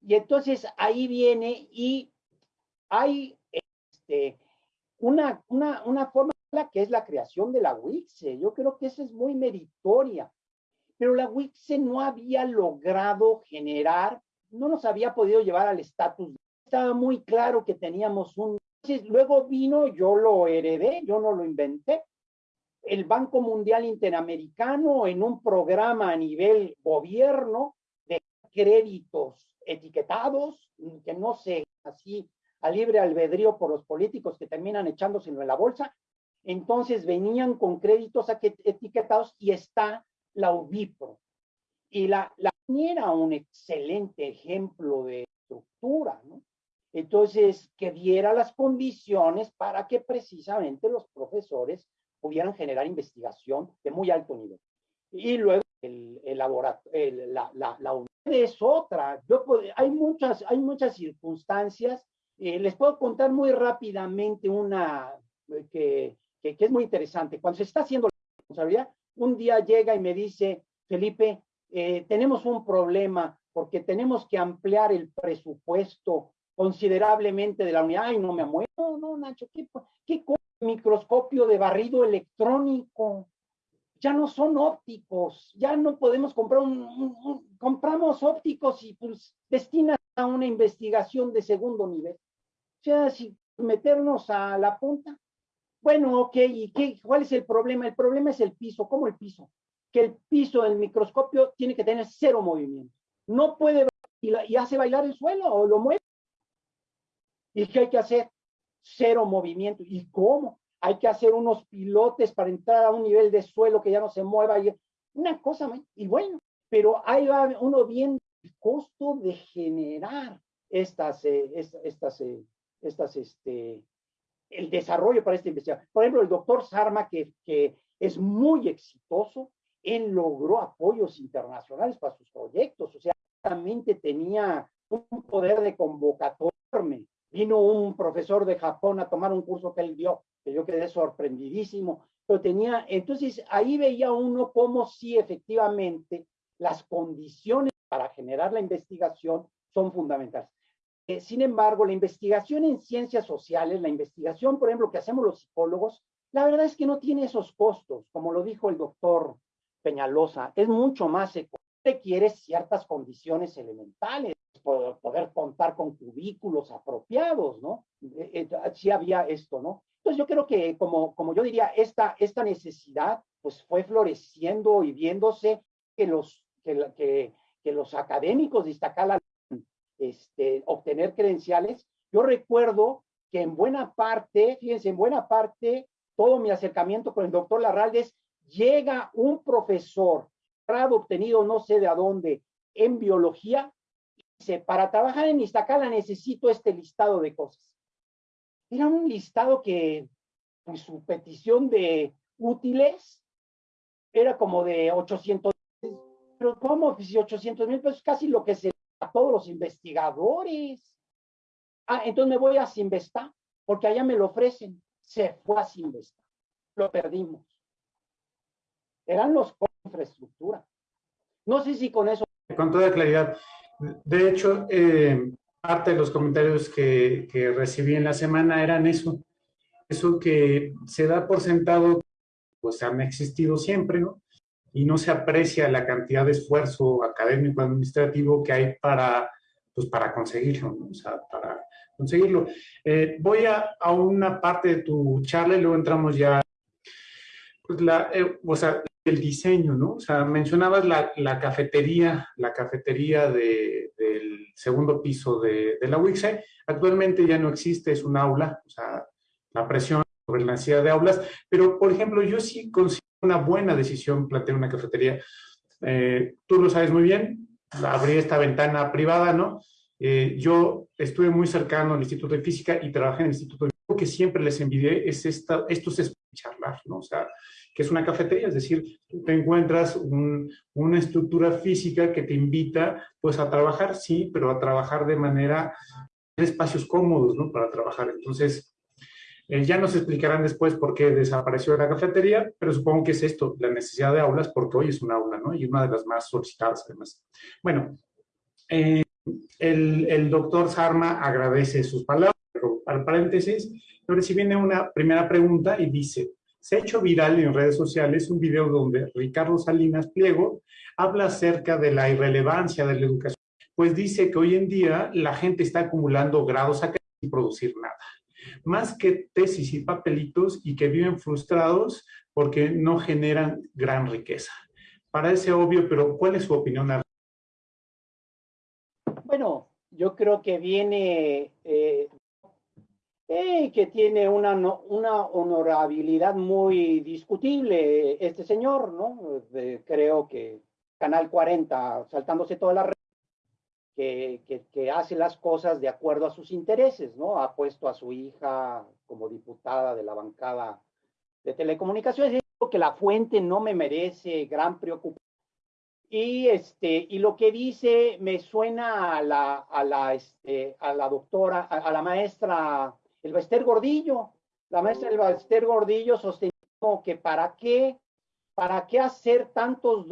Speaker 3: Y entonces ahí viene y hay este, una, una, una forma que es la creación de la WICSE. Yo creo que esa es muy meritoria. Pero la WICSE no había logrado generar no nos había podido llevar al estatus. Estaba muy claro que teníamos un... Luego vino, yo lo heredé, yo no lo inventé, el Banco Mundial Interamericano en un programa a nivel gobierno de créditos etiquetados, que no se así a libre albedrío por los políticos que terminan echándoselo en la bolsa. Entonces venían con créditos etiquetados y está la UBIPRO. Y la, la era un excelente ejemplo de estructura. Entonces, que diera las condiciones para que precisamente los profesores pudieran generar investigación de muy alto nivel. Y luego el, el laboratorio, la, la, la es otra. Yo hay, muchas, hay muchas circunstancias. Eh, les puedo contar muy rápidamente una eh, que, que, es muy interesante. Cuando se está haciendo la responsabilidad, un día llega y me dice, Felipe, eh, tenemos un problema porque tenemos que ampliar el presupuesto considerablemente de la unidad. Ay, no me muero, no, Nacho, ¿qué, qué microscopio de barrido electrónico? Ya no son ópticos, ya no podemos comprar un, compramos ópticos y pues destinan a una investigación de segundo nivel. O sea, si meternos a la punta. Bueno, ok, ¿y qué, cuál es el problema? El problema es el piso. ¿Cómo el piso? Que el piso del microscopio tiene que tener cero movimiento. No puede y, y hace bailar el suelo o lo mueve. ¿Y qué hay que hacer? Cero movimiento. ¿Y cómo? Hay que hacer unos pilotes para entrar a un nivel de suelo que ya no se mueva. Y, una cosa, y bueno, pero ahí va uno viendo el costo de generar estas, eh, estas, eh, estas, este, el desarrollo para esta investigación. Por ejemplo, el doctor Sarma, que, que es muy exitoso, él logró apoyos internacionales para sus proyectos, o sea, realmente tenía un poder de convocatoria. Vino un profesor de Japón a tomar un curso que él dio, que yo quedé sorprendidísimo, pero tenía, entonces ahí veía uno cómo sí efectivamente las condiciones para generar la investigación son fundamentales. Eh, sin embargo, la investigación en ciencias sociales, la investigación, por ejemplo, que hacemos los psicólogos, la verdad es que no tiene esos costos, como lo dijo el doctor Peñalosa, es mucho más requiere ciertas condiciones elementales, poder contar con cubículos apropiados, ¿no? Eh, eh, sí había esto, ¿no? Entonces yo creo que, como, como yo diría, esta, esta necesidad pues fue floreciendo y viéndose que los, que, los académicos de este, obtener credenciales. Yo recuerdo que en buena parte, fíjense, en buena parte, todo mi acercamiento con el doctor Larraldes llega un profesor, grado obtenido no sé de dónde, en biología, y dice, para trabajar en Iztacala necesito este listado de cosas. Era un listado que, pues su petición de útiles era como de 800 pero ¿cómo? Pues 800 mil pesos, casi lo que se a todos los investigadores. Ah, entonces me voy a Sinvesta, porque allá me lo ofrecen. Se fue a Sinvesta. Lo perdimos eran los infraestructura. No sé si con eso.
Speaker 2: Con toda claridad. De hecho, eh, parte de los comentarios que, que, recibí en la semana eran eso. Eso que se da por sentado, pues han existido siempre, ¿no? Y no se aprecia la cantidad de esfuerzo académico, administrativo que hay para, pues, para conseguirlo, ¿no? O sea, para, conseguirlo. Eh, voy a, a, una parte de tu charla y luego entramos ya, pues la, eh, o sea, el diseño, ¿no? O sea, mencionabas la, la cafetería, la cafetería de, del segundo piso de, de la UICSE. Actualmente ya no existe, es un aula, o sea, la presión sobre la necesidad de aulas, pero, por ejemplo, yo sí considero una buena decisión plantear una cafetería. Eh, tú lo sabes muy bien, abrí esta ventana privada, ¿no? Eh, yo estuve muy cercano al Instituto de Física y trabajé en el Instituto de Física. Que siempre les envidié es esta, estos es charlar, ¿no? O sea, que es una cafetería, es decir, te encuentras un, una estructura física que te invita, pues, a trabajar, sí, pero a trabajar de manera, en espacios cómodos, ¿no? Para trabajar. Entonces, eh, ya nos explicarán después por qué desapareció la cafetería, pero supongo que es esto, la necesidad de aulas, porque hoy es un aula, ¿no? Y una de las más solicitadas, además. Bueno, eh, el, el, doctor Sarma agradece sus palabras, pero al paréntesis, ahora sí viene una primera pregunta y dice, se ha hecho viral en redes sociales un video donde Ricardo Salinas Pliego habla acerca de la irrelevancia de la educación, pues dice que hoy en día la gente está acumulando grados sin producir nada más que tesis y papelitos y que viven frustrados porque no generan gran riqueza. Parece obvio, pero ¿cuál es su opinión?
Speaker 3: Bueno, yo creo que viene, eh, que tiene una, una honorabilidad muy discutible este señor, ¿no? Eh, creo que Canal 40, saltándose toda la red, que, hace las cosas de acuerdo a sus intereses, ¿no? Ha puesto a su hija como diputada de la bancada de telecomunicaciones. Digo que la fuente no me merece gran preocupación. Y, este, y lo que dice me suena a la, a la, este, a la doctora, a, la maestra Elbester Gordillo. La maestra Elbester Gordillo sostenía que para qué, para qué hacer tantos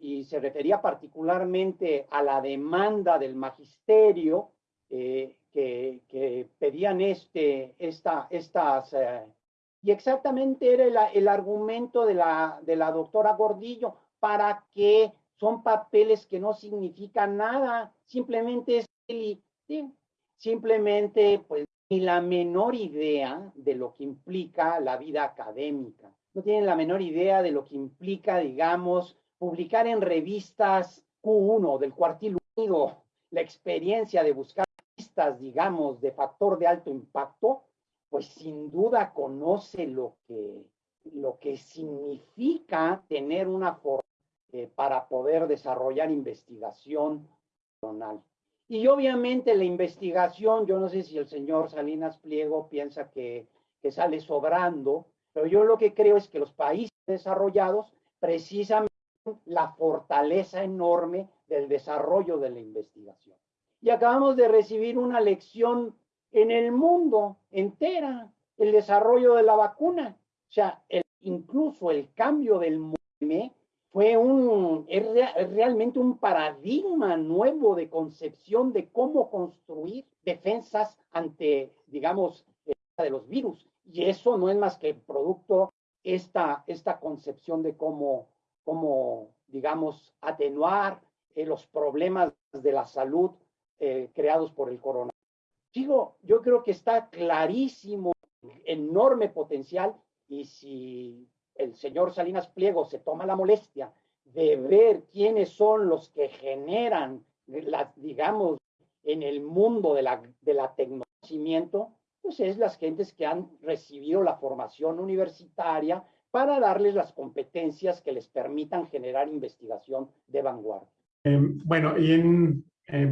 Speaker 3: y se refería particularmente a la demanda del magisterio eh, que, pedían este, esta, estas, eh, y exactamente era el, argumento de la, de la doctora Gordillo, para que son papeles que no significan nada, simplemente es simplemente pues ni la menor idea de lo que implica la vida académica, no tienen la menor idea de lo que implica, digamos, publicar en revistas Q1 del cuartil unido la experiencia de buscar pistas, digamos, de factor de alto impacto, pues sin duda conoce lo que, lo que significa tener una forma eh, para poder desarrollar investigación personal. Y obviamente la investigación, yo no sé si el señor Salinas Pliego piensa que, que sale sobrando, pero yo lo que creo es que los países desarrollados precisamente la fortaleza enorme del desarrollo de la investigación. Y acabamos de recibir una lección en el mundo entera, el desarrollo de la vacuna. O sea, incluso el cambio del MUME fue un, es, realmente un paradigma nuevo de concepción de cómo construir defensas ante, digamos, de los virus. Y eso no es más que producto esta, esta concepción de cómo cómo, digamos, atenuar eh, los problemas de la salud eh, creados por el coronavirus. Digo, yo creo que está clarísimo, enorme potencial, y si el señor Salinas Pliego se toma la molestia de ver quiénes son los que generan, la, digamos, en el mundo de la, de la pues es las gentes que han recibido la formación universitaria, para darles las competencias que les permitan generar investigación de vanguardia.
Speaker 2: Eh, bueno, eh,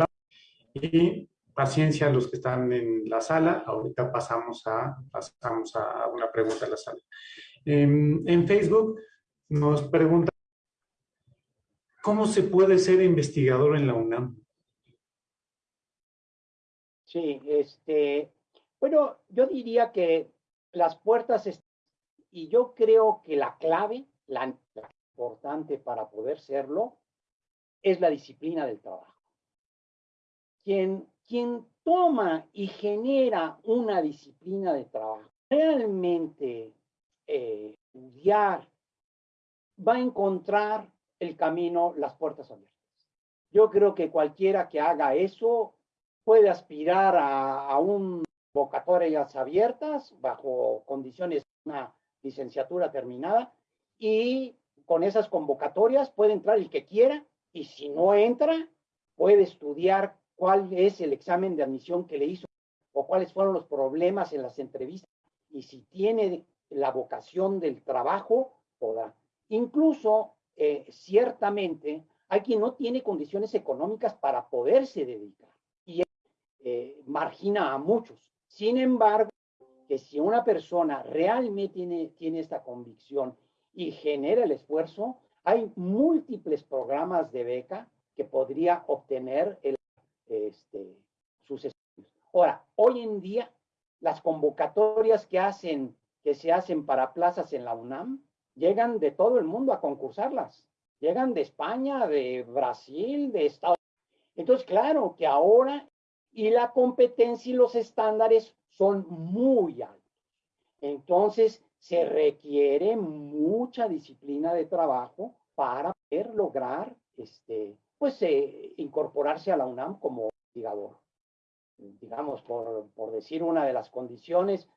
Speaker 2: y paciencia a los que están en la sala. Ahorita pasamos a, pasamos a una pregunta en la sala. Em, en Facebook nos pregunta, ¿cómo se puede ser investigador en la UNAM?
Speaker 3: Sí, este, bueno, yo diría que las puertas y yo creo que la clave, la, importante para poder serlo, es la disciplina del trabajo. Quien, quien toma y genera una disciplina de trabajo, realmente eh, estudiar, va a encontrar el camino, las puertas abiertas. Yo creo que cualquiera que haga eso puede aspirar a, a un convocatorias abiertas bajo condiciones de una licenciatura terminada y con esas convocatorias puede entrar el que quiera y si no entra, puede estudiar cuál es el examen de admisión que le hizo o cuáles fueron los problemas en las entrevistas y si tiene la vocación del trabajo, podrá. Incluso, eh, ciertamente, hay quien no tiene condiciones económicas para poderse dedicar y eh, margina a muchos. Sin embargo, que si una persona realmente tiene, tiene esta convicción y genera el esfuerzo, hay múltiples programas de beca que podría obtener el, este, sus estudios. Ahora, hoy en día, las convocatorias que, hacen, que se hacen para plazas en la UNAM llegan de todo el mundo a concursarlas. Llegan de España, de Brasil, de Estados Unidos. Entonces, claro que ahora y la competencia y los estándares son muy altos. Entonces, se requiere mucha disciplina de trabajo para poder lograr, este, pues, eh, incorporarse a la UNAM como investigador. Digamos, por, por decir una de las condiciones,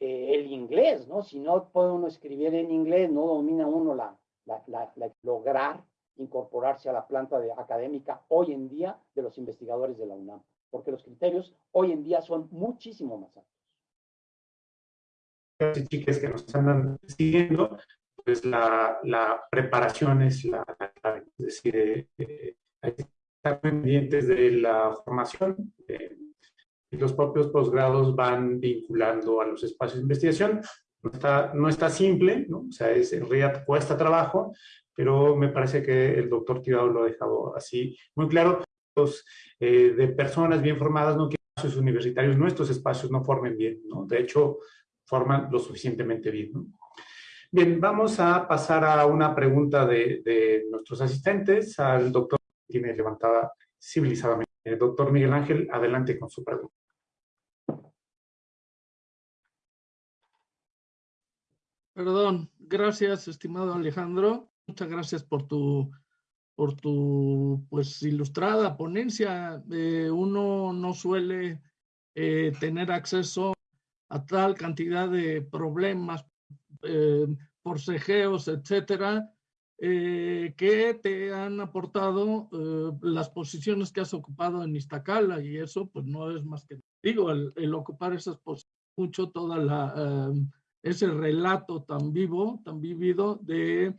Speaker 3: eh, el inglés, ¿no? Si no puede uno escribir en inglés, no domina uno la, la, la, la lograr incorporarse a la planta de, académica hoy en día de los investigadores de la UNAM, porque los criterios hoy en día son muchísimo más altos
Speaker 2: y chicas que nos andan siguiendo, pues la, la preparación es la clave. Es decir, eh, eh, hay que estar pendientes de la formación. Eh, los propios posgrados van vinculando a los espacios de investigación. No está, no está simple, ¿no? O sea, es, en realidad cuesta trabajo, pero me parece que el doctor Tirado lo ha dejado así muy claro. Los, eh, de personas bien formadas no quieren espacios universitarios, nuestros espacios no formen bien, ¿no? De hecho, forman lo suficientemente bien. ¿no? Bien, vamos a pasar a una pregunta de, de nuestros asistentes, al doctor que tiene levantada civilizadamente. Doctor Miguel Ángel, adelante con su pregunta.
Speaker 4: Perdón, gracias, estimado Alejandro. Muchas gracias por tu, por tu pues, ilustrada ponencia. Eh, uno no suele eh, tener acceso a tal cantidad de problemas, eh, etcétera, eh, que te han aportado eh, las posiciones que has ocupado en Iztacala y eso pues no es más que, digo, el, el ocupar esas posiciones, mucho toda la, ese relato tan vivo, tan vivido de,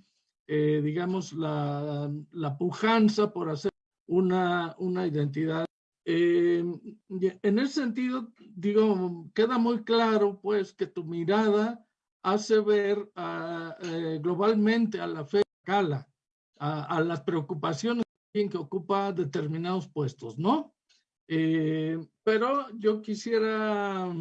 Speaker 4: eh, digamos, la, la pujanza por hacer una, una identidad eh, en ese sentido, digo, queda muy claro, pues, que tu mirada hace ver a, eh, globalmente a la fe a, a, las preocupaciones que ocupa determinados puestos, ¿no? Eh, pero yo quisiera,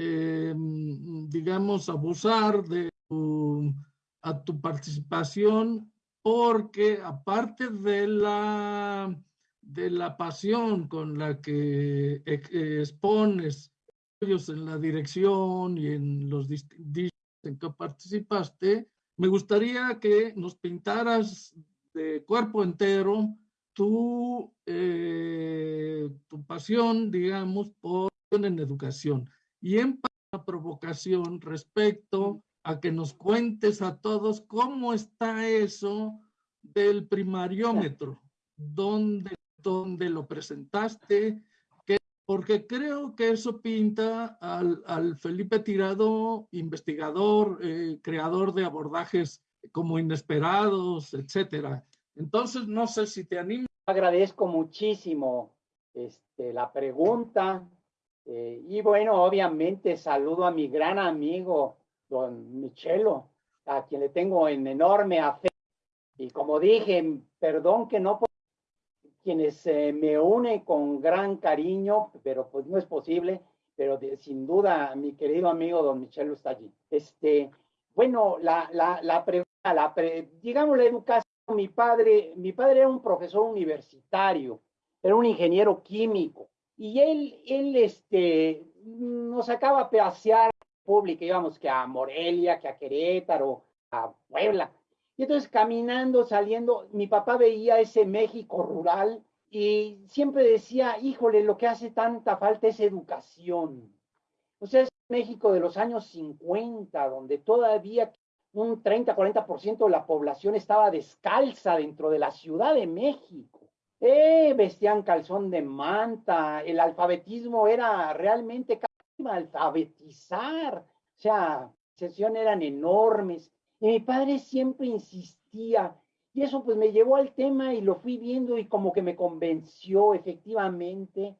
Speaker 4: eh, digamos, abusar de tu, a tu participación porque aparte de la de la pasión con la que expones ellos en la dirección y en los distintos en que participaste, me gustaría que nos pintaras de cuerpo entero tu, eh, tu pasión, digamos, por en educación y en la provocación respecto a que nos cuentes a todos cómo está eso del primariómetro, dónde dónde lo presentaste, que, porque creo que eso pinta al, al Felipe Tirado, investigador, eh, creador de abordajes como inesperados, etcétera. Entonces, no sé si te animo.
Speaker 3: Agradezco muchísimo este, la pregunta. Eh, y bueno, obviamente saludo a mi gran amigo, don Michelo, a quien le tengo en enorme afecto. Y como dije, perdón que no quienes eh, me unen con gran cariño, pero pues no es posible, pero sin duda mi querido amigo don Michelo está allí. Este, bueno, la, la, la pregunta, digamos la educación, mi padre, mi padre era un profesor universitario, era un ingeniero químico, y él, él este, nos sacaba a pasear pública, íbamos que a Morelia, que a Querétaro, a Puebla, y entonces caminando, saliendo, mi papá veía ese México rural y siempre decía, híjole, lo que hace tanta falta es educación. O sea, es México de los años 50, donde todavía un 30, 40% de la población estaba descalza dentro de la Ciudad de México. Eh, vestían calzón de manta, el alfabetismo era realmente alfabetizar, o sea, sesiones eran enormes. Y mi padre siempre insistía, y eso pues me llevó al tema y lo fui viendo y como que me convenció efectivamente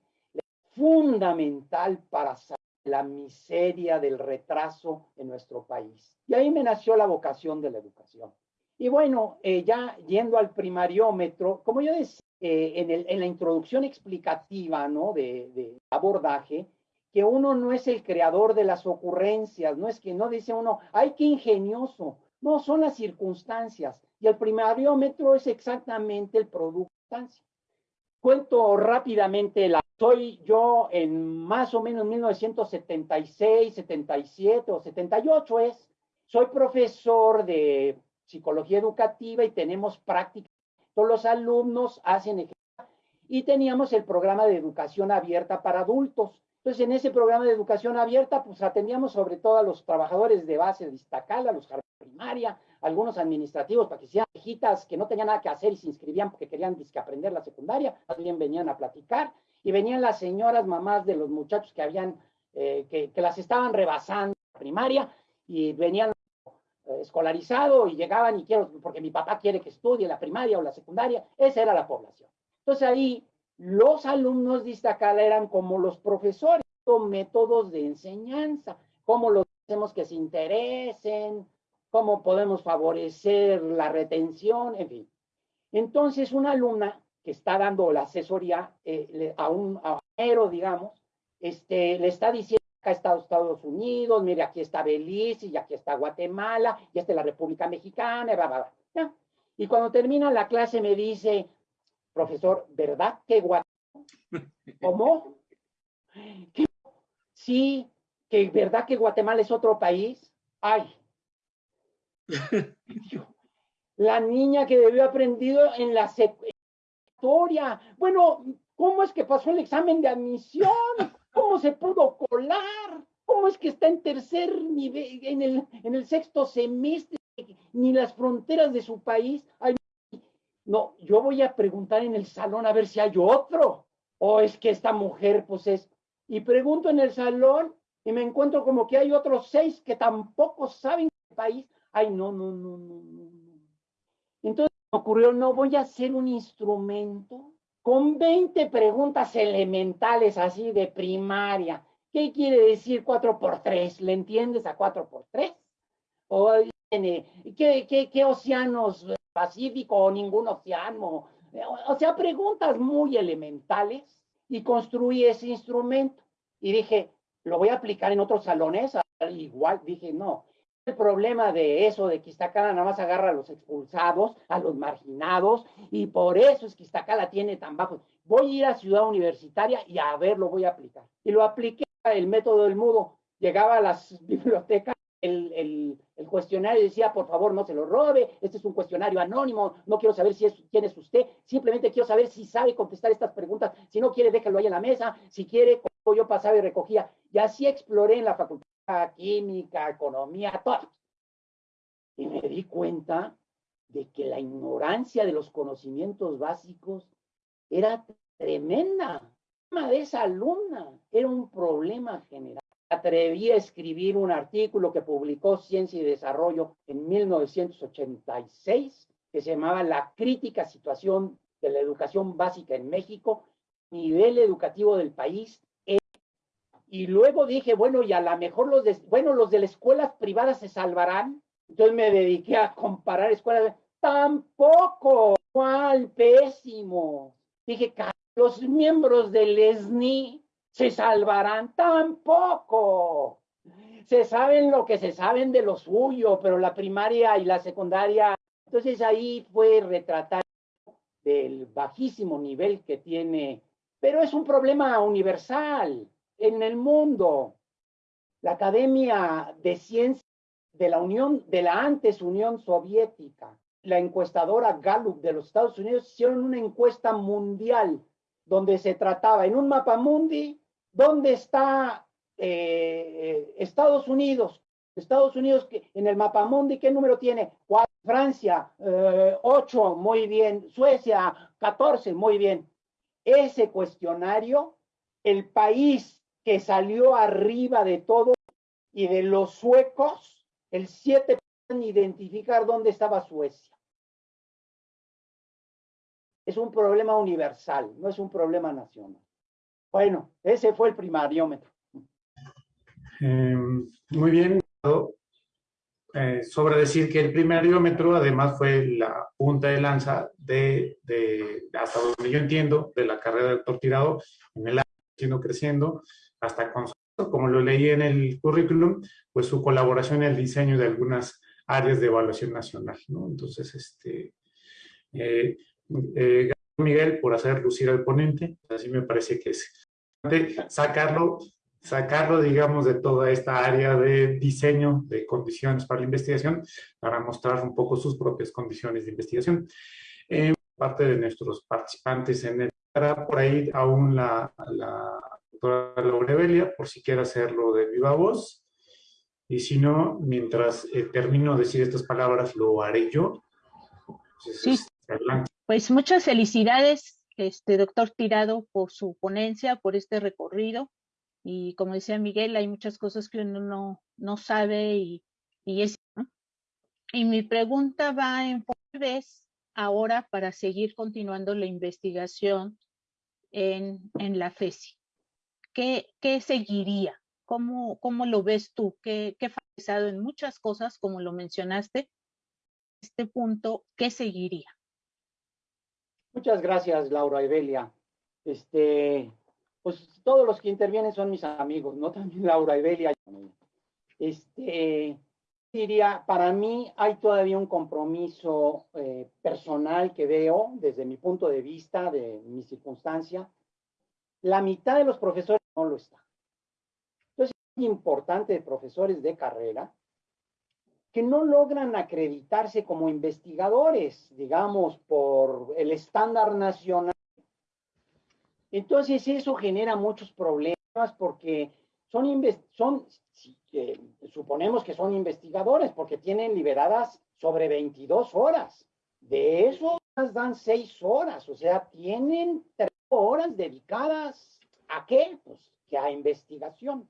Speaker 3: fundamental para saber la miseria del retraso en nuestro país. Y ahí me nació la vocación de la educación. Y bueno, eh, ya yendo al primariómetro, como yo decía eh, en, la introducción explicativa ¿no? de, abordaje, que uno no es el creador de las ocurrencias, no es que no dice uno, ay, qué ingenioso, no, son las circunstancias. Y el primariómetro es exactamente el producto Cuento rápidamente, la, soy yo en más o menos 1976, 77 o 78 es, soy profesor de psicología educativa y tenemos práctica. Todos los alumnos hacen y teníamos el programa de educación abierta para adultos. Entonces, en ese programa de educación abierta, pues atendíamos sobre todo a los trabajadores de base de Iztacala, los jardines primaria, algunos administrativos para que sean viejitas que no tenían nada que hacer y se inscribían porque querían aprender la secundaria, también venían a platicar, y venían las señoras mamás de los muchachos que habían, eh, que, que, las estaban rebasando primaria, y venían escolarizados y llegaban y quiero, porque mi papá quiere que estudie la primaria o la secundaria, esa era la población. Entonces ahí los alumnos de Iztacala eran como los profesores, con métodos de enseñanza, cómo los hacemos que se interesen, cómo podemos favorecer la retención, en fin. Entonces, una alumna que está dando la asesoría eh, a un héroe, digamos, este, le está diciendo acá está Estados Unidos, mire, aquí está Belice, y aquí está Guatemala, y esta es la República Mexicana, bla, bla, bla. Y cuando termina la clase me dice, profesor, ¿verdad que Guatemala? ¿Cómo? Sí, que verdad que Guatemala es otro país. Ay, la niña que debió aprendido en la historia. Bueno, ¿cómo es que pasó el examen de admisión? ¿Cómo se pudo colar? ¿Cómo es que está en tercer nivel, en el, en el sexto semestre, ni las fronteras de su país? Ay, no, yo voy a preguntar en el salón a ver si hay otro. O es que esta mujer, pues es. Y pregunto en el salón y me encuentro como que hay otros seis que tampoco saben qué país ay, no, no, no, no, no. Entonces me ocurrió, no voy a hacer un instrumento con 20 preguntas elementales así de primaria. ¿Qué quiere decir 4 por 3? ¿Le entiendes a 4 por 3? O ¿qué, qué, qué océanos Pacífico o ningún océano? O sea, preguntas muy elementales y construí ese instrumento. Y dije, lo voy a aplicar en otros salones. Igual dije, no, el problema de eso, de que Iztacala nada más agarra a los expulsados, a los marginados, y por eso es que Iztacala tiene tan bajo. Voy a ir a Ciudad Universitaria y a ver, lo voy a aplicar. Y lo apliqué el método del mudo. Llegaba a las bibliotecas, el, el, el, cuestionario decía, por favor, no se lo robe, este es un cuestionario anónimo, no quiero saber si es, quién es usted, simplemente quiero saber si sabe contestar estas preguntas, si no quiere, déjalo ahí en la mesa, si quiere, yo pasaba y recogía. Y así exploré en la facultad química, economía, todo. Y me di cuenta de que la ignorancia de los conocimientos básicos era tremenda. El tema de esa alumna era un problema general. Atreví a escribir un artículo que publicó Ciencia y Desarrollo en 1986, que se llamaba La crítica situación de la educación básica en México, nivel educativo del país y luego dije, bueno, y a lo mejor los de, bueno, los de las escuelas privadas se salvarán. Entonces me dediqué a comparar escuelas. Tampoco, cuál pésimo. Dije, los miembros del ESNI se salvarán. Tampoco. Se saben lo que se saben de lo suyo, pero la primaria y la secundaria. Entonces ahí fue retratar del bajísimo nivel que tiene, pero es un problema universal en el mundo. La Academia de Ciencias de la Unión, de la antes Unión Soviética, la encuestadora Gallup de los Estados Unidos hicieron una encuesta mundial donde se trataba en un mapa mundi, ¿dónde está eh, Estados Unidos? Estados Unidos en el mapa mundi, ¿qué número tiene? Francia, eh, 8, muy bien. Suecia, 14, muy bien. Ese cuestionario, el país que salió arriba de todo y de los suecos, el 7 pueden identificar dónde estaba Suecia. Es un problema universal, no es un problema nacional. Bueno, ese fue el primariómetro.
Speaker 2: Eh, muy bien. Eh, sobre decir que el primariómetro además fue la punta de lanza de, hasta donde yo entiendo, de la carrera de doctor Tirado en el año creciendo, hasta con, como lo leí en el currículum, pues su colaboración en el diseño de algunas áreas de evaluación nacional, ¿no? Entonces, este, eh, eh, Miguel por hacer lucir al ponente, así me parece que es sacarlo sacarlo, digamos, de toda esta área de diseño de condiciones para la investigación, para mostrar un poco sus propias condiciones de investigación. Eh, parte de nuestros participantes en el por ahí aún la, la doctora Laurebelia, por si quiere hacerlo de viva voz. Y si no, mientras eh, termino de decir estas palabras, lo haré yo.
Speaker 5: sí. Pues muchas felicidades, este doctor Tirado, por su ponencia, por este recorrido. Y como decía Miguel, hay muchas cosas que uno no, no sabe y, y es... Y mi pregunta va en vez ahora para seguir continuando la investigación en, en la FESI. ¿Qué, qué seguiría? ¿Cómo, ¿Cómo, lo ves tú? ¿Qué, qué pasado en muchas cosas, como lo mencionaste? Este punto, ¿qué seguiría?
Speaker 3: Muchas gracias, Laura Evelia. Este, pues todos los que intervienen son mis amigos, ¿no? También Laura y Belia. Este, diría, para mí hay todavía un compromiso eh, personal que veo desde mi punto de vista, de mi circunstancia. La mitad de los profesores no lo está. Entonces, es importante de profesores de carrera que no logran acreditarse como investigadores, digamos, por el estándar nacional entonces eso genera muchos problemas porque son, suponemos que son investigadores porque tienen liberadas sobre 22 horas. De eso dan 6 horas, o sea, tienen 3 horas dedicadas a qué? Pues que a investigación.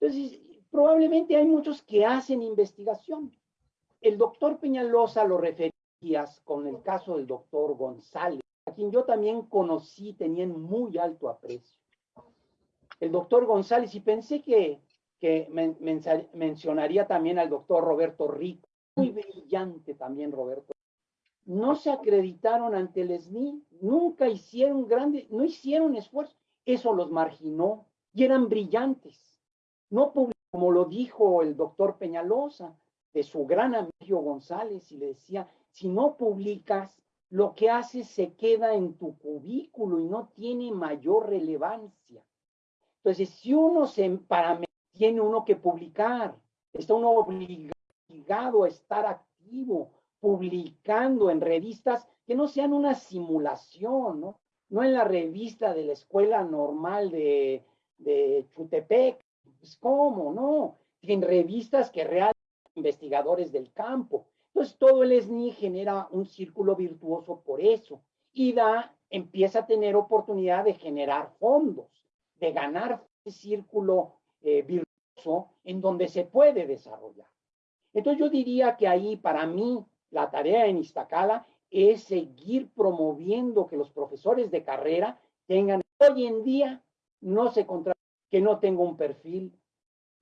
Speaker 3: Entonces, probablemente hay muchos que hacen investigación. El doctor Peñalosa lo referías con el caso del doctor González a quien yo también conocí, tenían muy alto aprecio. El doctor González, y pensé que, que mencionaría también al doctor Roberto Rico, muy brillante también Roberto. No se acreditaron ante el SNI, nunca hicieron grande, no hicieron esfuerzo. Eso los marginó y eran brillantes. No como lo dijo el doctor Peñalosa, de su gran amigo González, y le decía, si no publicas, lo que hace se queda en tu cubículo y no tiene mayor relevancia. Entonces, si uno se para tiene uno que publicar, está uno obligado a estar activo, publicando en revistas que no sean una simulación, ¿no? No en la revista de la escuela normal de, de Chutepec, pues ¿cómo? No, en revistas que realmente investigadores del campo. Entonces todo el SNI genera un círculo virtuoso por eso y da, empieza a tener oportunidad de generar fondos, de ganar ese círculo eh, virtuoso en donde se puede desarrollar. Entonces yo diría que ahí para mí la tarea en Iztacala es seguir promoviendo que los profesores de carrera tengan, hoy en día no se contra que no tenga un perfil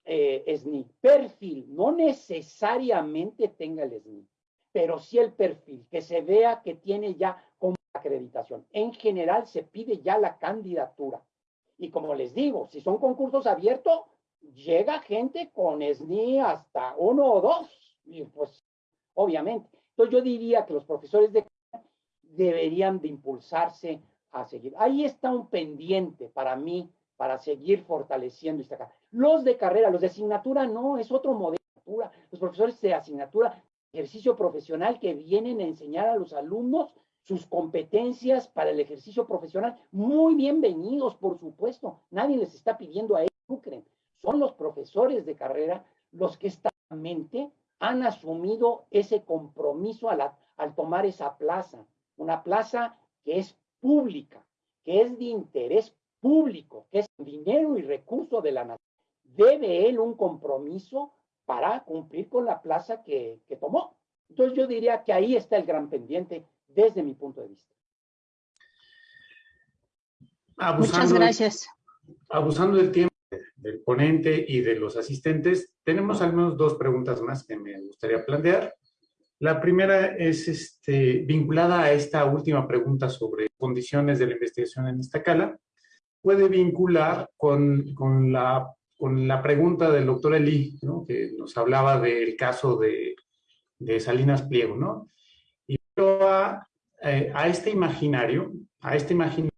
Speaker 3: eh, SNI. Perfil, no necesariamente tenga el SNI, pero sí el perfil, que se vea que tiene ya como acreditación. En general se pide ya la candidatura. Y como les digo, si son concursos abiertos, llega gente con SNI hasta uno o dos. Y pues, obviamente. Yo diría que los profesores de deberían de impulsarse a seguir. Ahí está un pendiente para mí para seguir fortaleciendo esta carrera. Los de carrera, los de asignatura no, es otro modelo. Los profesores de asignatura ejercicio profesional que vienen a enseñar a los alumnos sus competencias para el ejercicio profesional. Muy bienvenidos, por supuesto. Nadie les está pidiendo a ellos lucren. Son los profesores de carrera los que establemente han asumido ese compromiso al, al tomar esa plaza. Una plaza que es pública, que es de interés público, que es dinero y recurso de la nación. Debe él un compromiso para cumplir con la plaza que, que tomó. Entonces yo diría que ahí está el gran pendiente desde mi punto de vista.
Speaker 5: Muchas gracias.
Speaker 2: abusando del tiempo del ponente y de los asistentes, tenemos al menos dos preguntas más que me gustaría plantear. La primera es este, vinculada a esta última pregunta sobre condiciones de la investigación en esta cala. Puede vincular con, con, la, con la pregunta del doctor Eli, ¿no? que nos hablaba del caso de, de Salinas Pliego, ¿no? Y a, eh, a este imaginario, a este imaginario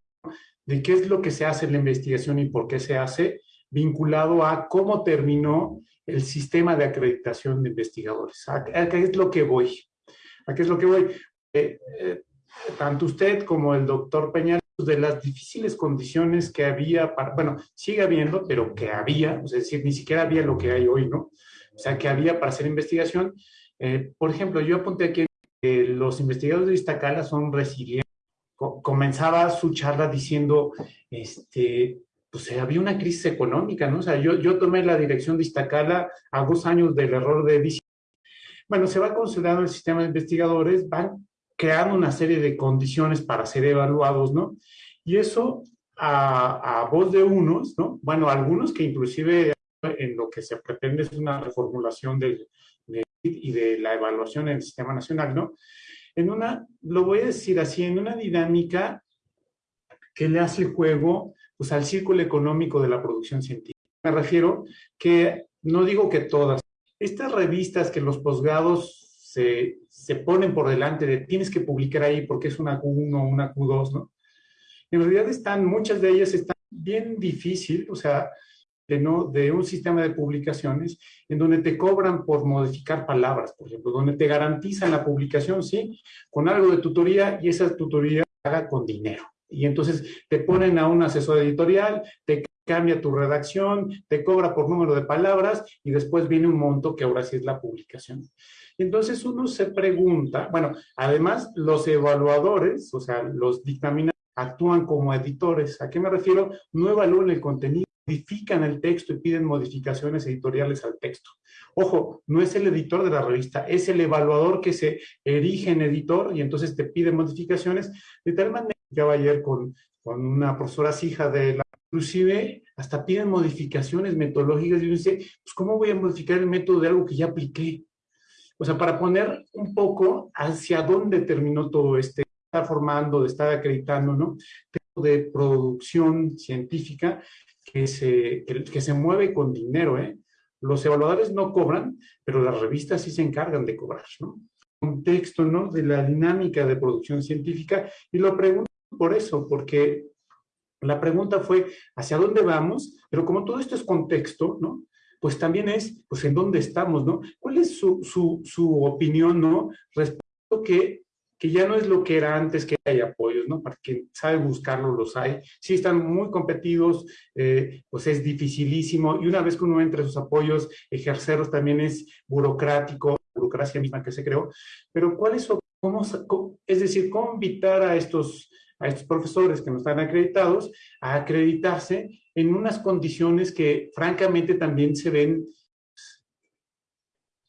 Speaker 2: de qué es lo que se hace en la investigación y por qué se hace, vinculado a cómo terminó el sistema de acreditación de investigadores. ¿A, qué es lo que voy? ¿A qué es lo que voy? Eh, eh, tanto usted como el doctor Peñal, de las difíciles condiciones que había, para, bueno, sigue habiendo, pero que había, es decir, ni siquiera había lo que hay hoy, ¿no? O sea, que había para hacer investigación. Eh, por ejemplo, yo apunté aquí que los investigadores de Iztacala son resilientes. comenzaba su charla diciendo, este, pues eh, había una crisis económica, ¿no? O sea, yo, yo tomé la dirección de Iztacala a dos años del error de edición. Bueno, se va consolidando el sistema de investigadores, van creando una serie de condiciones para ser evaluados, ¿no? Y eso a, a voz de unos, ¿no? Bueno, algunos que inclusive en lo que se pretende es una reformulación del, de, y de la evaluación en el sistema nacional, ¿no? En una, lo voy a decir así, en una dinámica que le hace juego al círculo económico de la producción científica. Me refiero que, no digo que todas, estas revistas que los posgrados se, se ponen por delante de tienes que publicar ahí porque es una Q1 o una Q2, ¿no? En realidad están, muchas de ellas están bien difícil, o sea, de, no, de un sistema de publicaciones en donde te cobran por modificar palabras, por ejemplo, donde te garantizan la publicación, sí, con algo de tutoría y esa tutoría haga con dinero. Y entonces te ponen a un asesor editorial, te cambia tu redacción, te cobra por número de palabras y después viene un monto que ahora sí es la publicación. Entonces uno se pregunta, bueno, además los evaluadores, o sea, los dictaminadores, actúan como editores. ¿A qué me refiero? No evalúan el contenido, modifican el texto y piden modificaciones editoriales al texto. Ojo, no es el editor de la revista, es el evaluador que se erige en editor y entonces te pide modificaciones de tal manera platicaba ayer con, con una profesora hija de la... Inclusive hasta piden modificaciones metodológicas y dice, pues ¿cómo voy a modificar el método de algo que ya apliqué? O sea, para poner un poco hacia dónde terminó todo este, estar formando, de estar acreditando, ¿no? De producción científica que se, que, que se mueve con dinero, ¿eh? Los evaluadores no cobran, pero las revistas sí se encargan de cobrar, ¿no? contexto, ¿no? De la dinámica de producción científica y lo pregunto por eso, porque la pregunta fue, ¿hacia dónde vamos? Pero como todo esto es contexto, ¿no? Pues también es, pues, ¿en dónde estamos, no? ¿Cuál es su, su, su opinión, no? Respecto que, que ya no es lo que era antes, que hay apoyos, ¿no? Para quien sabe buscarlo, los hay. Sí están muy competidos, eh, pues es dificilísimo. Y una vez que uno entra a esos apoyos, ejercerlos también es burocrático, burocracia misma que se creó. Pero ¿cuál es, cómo, es decir, cómo invitar a estos a estos profesores que no están acreditados a acreditarse en unas condiciones que francamente también se ven.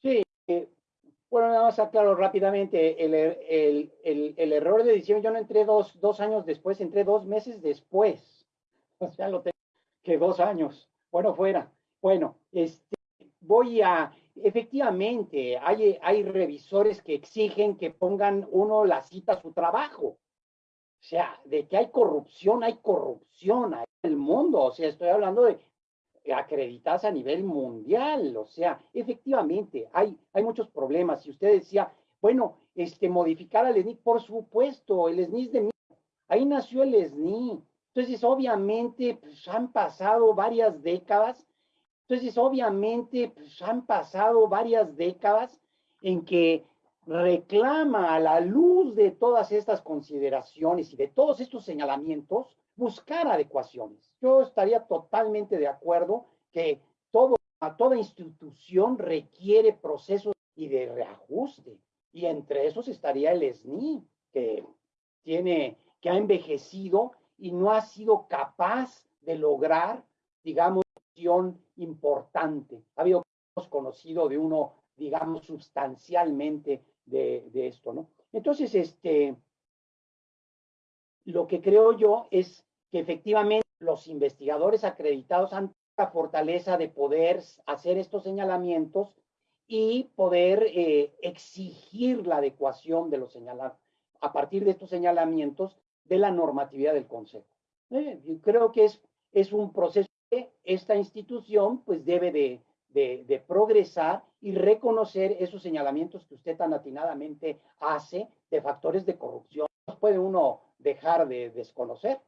Speaker 3: Sí, eh, bueno, nada más aclaro rápidamente, el, el, el, el, error de edición, yo no entré dos, dos años después, entré dos meses después. O sea, lo tengo que dos años. Bueno, fuera. Bueno, este, voy a, efectivamente, hay, hay revisores que exigen que pongan uno la cita a su trabajo. O sea, de que hay corrupción, hay corrupción en el mundo. O sea, estoy hablando de acreditadas a nivel mundial. O sea, efectivamente, hay, hay muchos problemas. Y usted decía, bueno, este, modificar al SNI, por supuesto, el SNI es de mí. Ahí nació el SNI. Entonces, obviamente, pues, han pasado varias décadas. Entonces, obviamente, pues, han pasado varias décadas en que reclama a la luz de todas estas consideraciones y de todos estos señalamientos, buscar adecuaciones. Yo estaría totalmente de acuerdo que todo, toda institución requiere procesos y de reajuste. Y entre esos estaría el SNI, que tiene, que ha envejecido y no ha sido capaz de lograr, digamos, acción importante. Ha habido conocido de uno, digamos, sustancialmente de, esto, ¿no? Entonces, este, lo que creo yo es que efectivamente los investigadores acreditados han la fortaleza de poder hacer estos señalamientos y poder eh, exigir la adecuación de los señalamientos, a partir de estos señalamientos de la normatividad del Consejo. Eh, creo que es, es un proceso que esta institución pues debe de, de, de, progresar y reconocer esos señalamientos que usted tan atinadamente hace de factores de corrupción. Puede uno dejar de desconocer.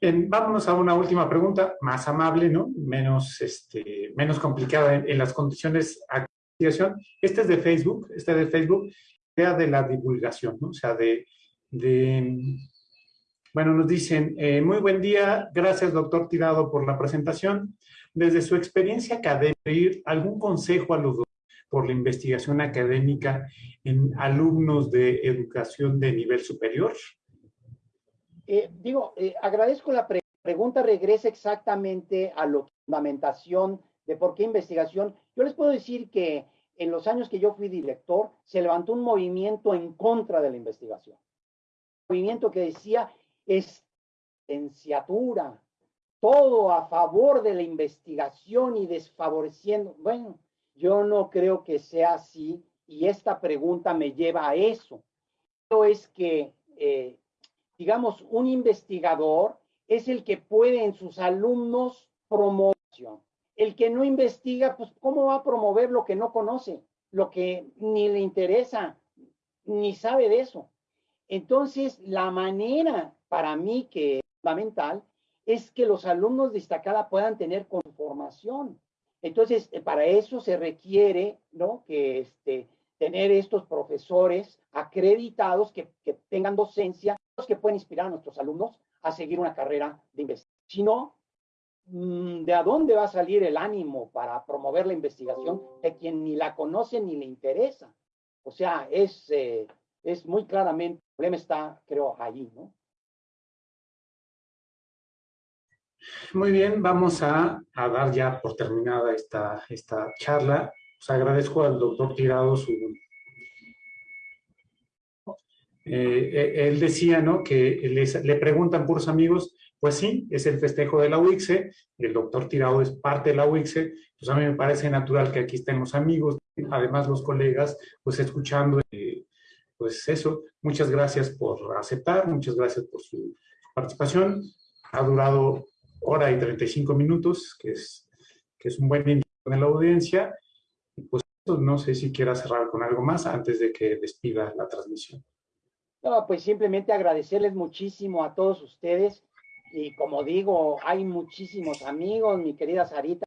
Speaker 2: Bien, vámonos a una última pregunta, más amable, ¿no? Menos, este, menos complicada en, las condiciones de activación. Este es de Facebook, este es de Facebook, idea de la divulgación, ¿no? O sea, de, de bueno, nos dicen, eh, muy buen día, gracias doctor Tirado por la presentación. Desde su experiencia académica, ¿algún consejo a los por la investigación académica en alumnos de educación de nivel superior?
Speaker 3: Eh, digo, eh, agradezco la pre pregunta, regresa exactamente a la fundamentación de por qué investigación. Yo les puedo decir que en los años que yo fui director, se levantó un movimiento en contra de la investigación. Un movimiento que decía, es licenciatura, todo a favor de la investigación y desfavoreciendo. Bueno, yo no creo que sea así y esta pregunta me lleva a eso. Es que eh, digamos, un investigador es el que puede en sus alumnos promover. El que no investiga, pues, ¿cómo va a promover lo que no conoce? Lo que ni le interesa, ni sabe de eso. Entonces, la manera para mí que es fundamental es que los alumnos de destacada puedan tener conformación. Entonces, eh, para eso se requiere, ¿no? Que este, tener estos profesores acreditados que, que tengan docencia que pueden inspirar a nuestros alumnos a seguir una carrera de investigación. Si no, mm, ¿de a dónde va a salir el ánimo para promover la investigación de quien ni la conoce ni le interesa? O sea, es, eh, es muy claramente, el problema está, creo, allí, ¿no?
Speaker 2: Muy bien, vamos a, a dar ya por terminada esta, esta charla. Os agradezco al doctor Tirado su eh, eh, él decía, ¿no? Que le preguntan por sus amigos, pues sí, es el festejo de la UICSE, el doctor Tirado es parte de la UICSE, pues a mí me parece natural que aquí estén los amigos, además los colegas, pues escuchando, eh, pues eso, muchas gracias por aceptar, muchas gracias por su participación, ha durado hora y 35 minutos, que es, que es un buen inicio en la audiencia, pues no sé si quiera cerrar con algo más antes de que despida la transmisión.
Speaker 3: No, pues simplemente agradecerles muchísimo a todos ustedes. Y como digo, hay muchísimos amigos, mi querida Sarita,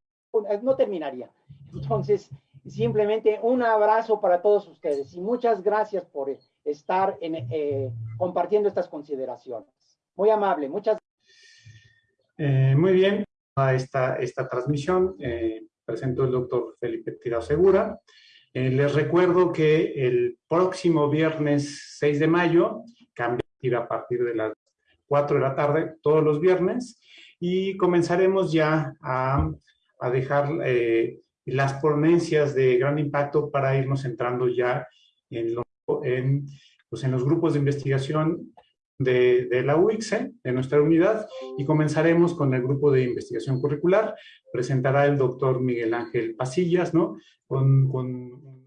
Speaker 3: no terminaría. Entonces, simplemente un abrazo para todos ustedes y muchas gracias por estar en, eh, compartiendo estas consideraciones. Muy amable, muchas
Speaker 2: eh, muy bien, a esta, esta transmisión eh, presentó el doctor Felipe Tirado Segura. Eh, les recuerdo que el próximo viernes 6 de mayo, cambia a partir de las 4 de la tarde, todos los viernes, y comenzaremos ya a, a dejar eh, las ponencias de gran impacto para irnos entrando ya en, lo, en, pues en los grupos de investigación de, la UICSE, de nuestra unidad, y comenzaremos con el grupo de investigación curricular. Presentará el doctor Miguel Ángel Pasillas, ¿no? Con, con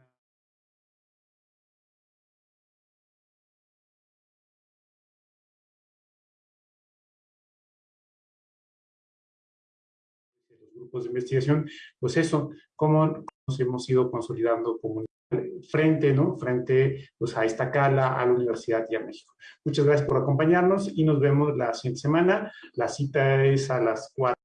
Speaker 2: los grupos de investigación, pues eso, cómo nos hemos ido consolidando como frente, ¿no? Frente pues, a esta cala, a la universidad y a México. Muchas gracias por acompañarnos y nos vemos la siguiente semana. La cita es a las 4.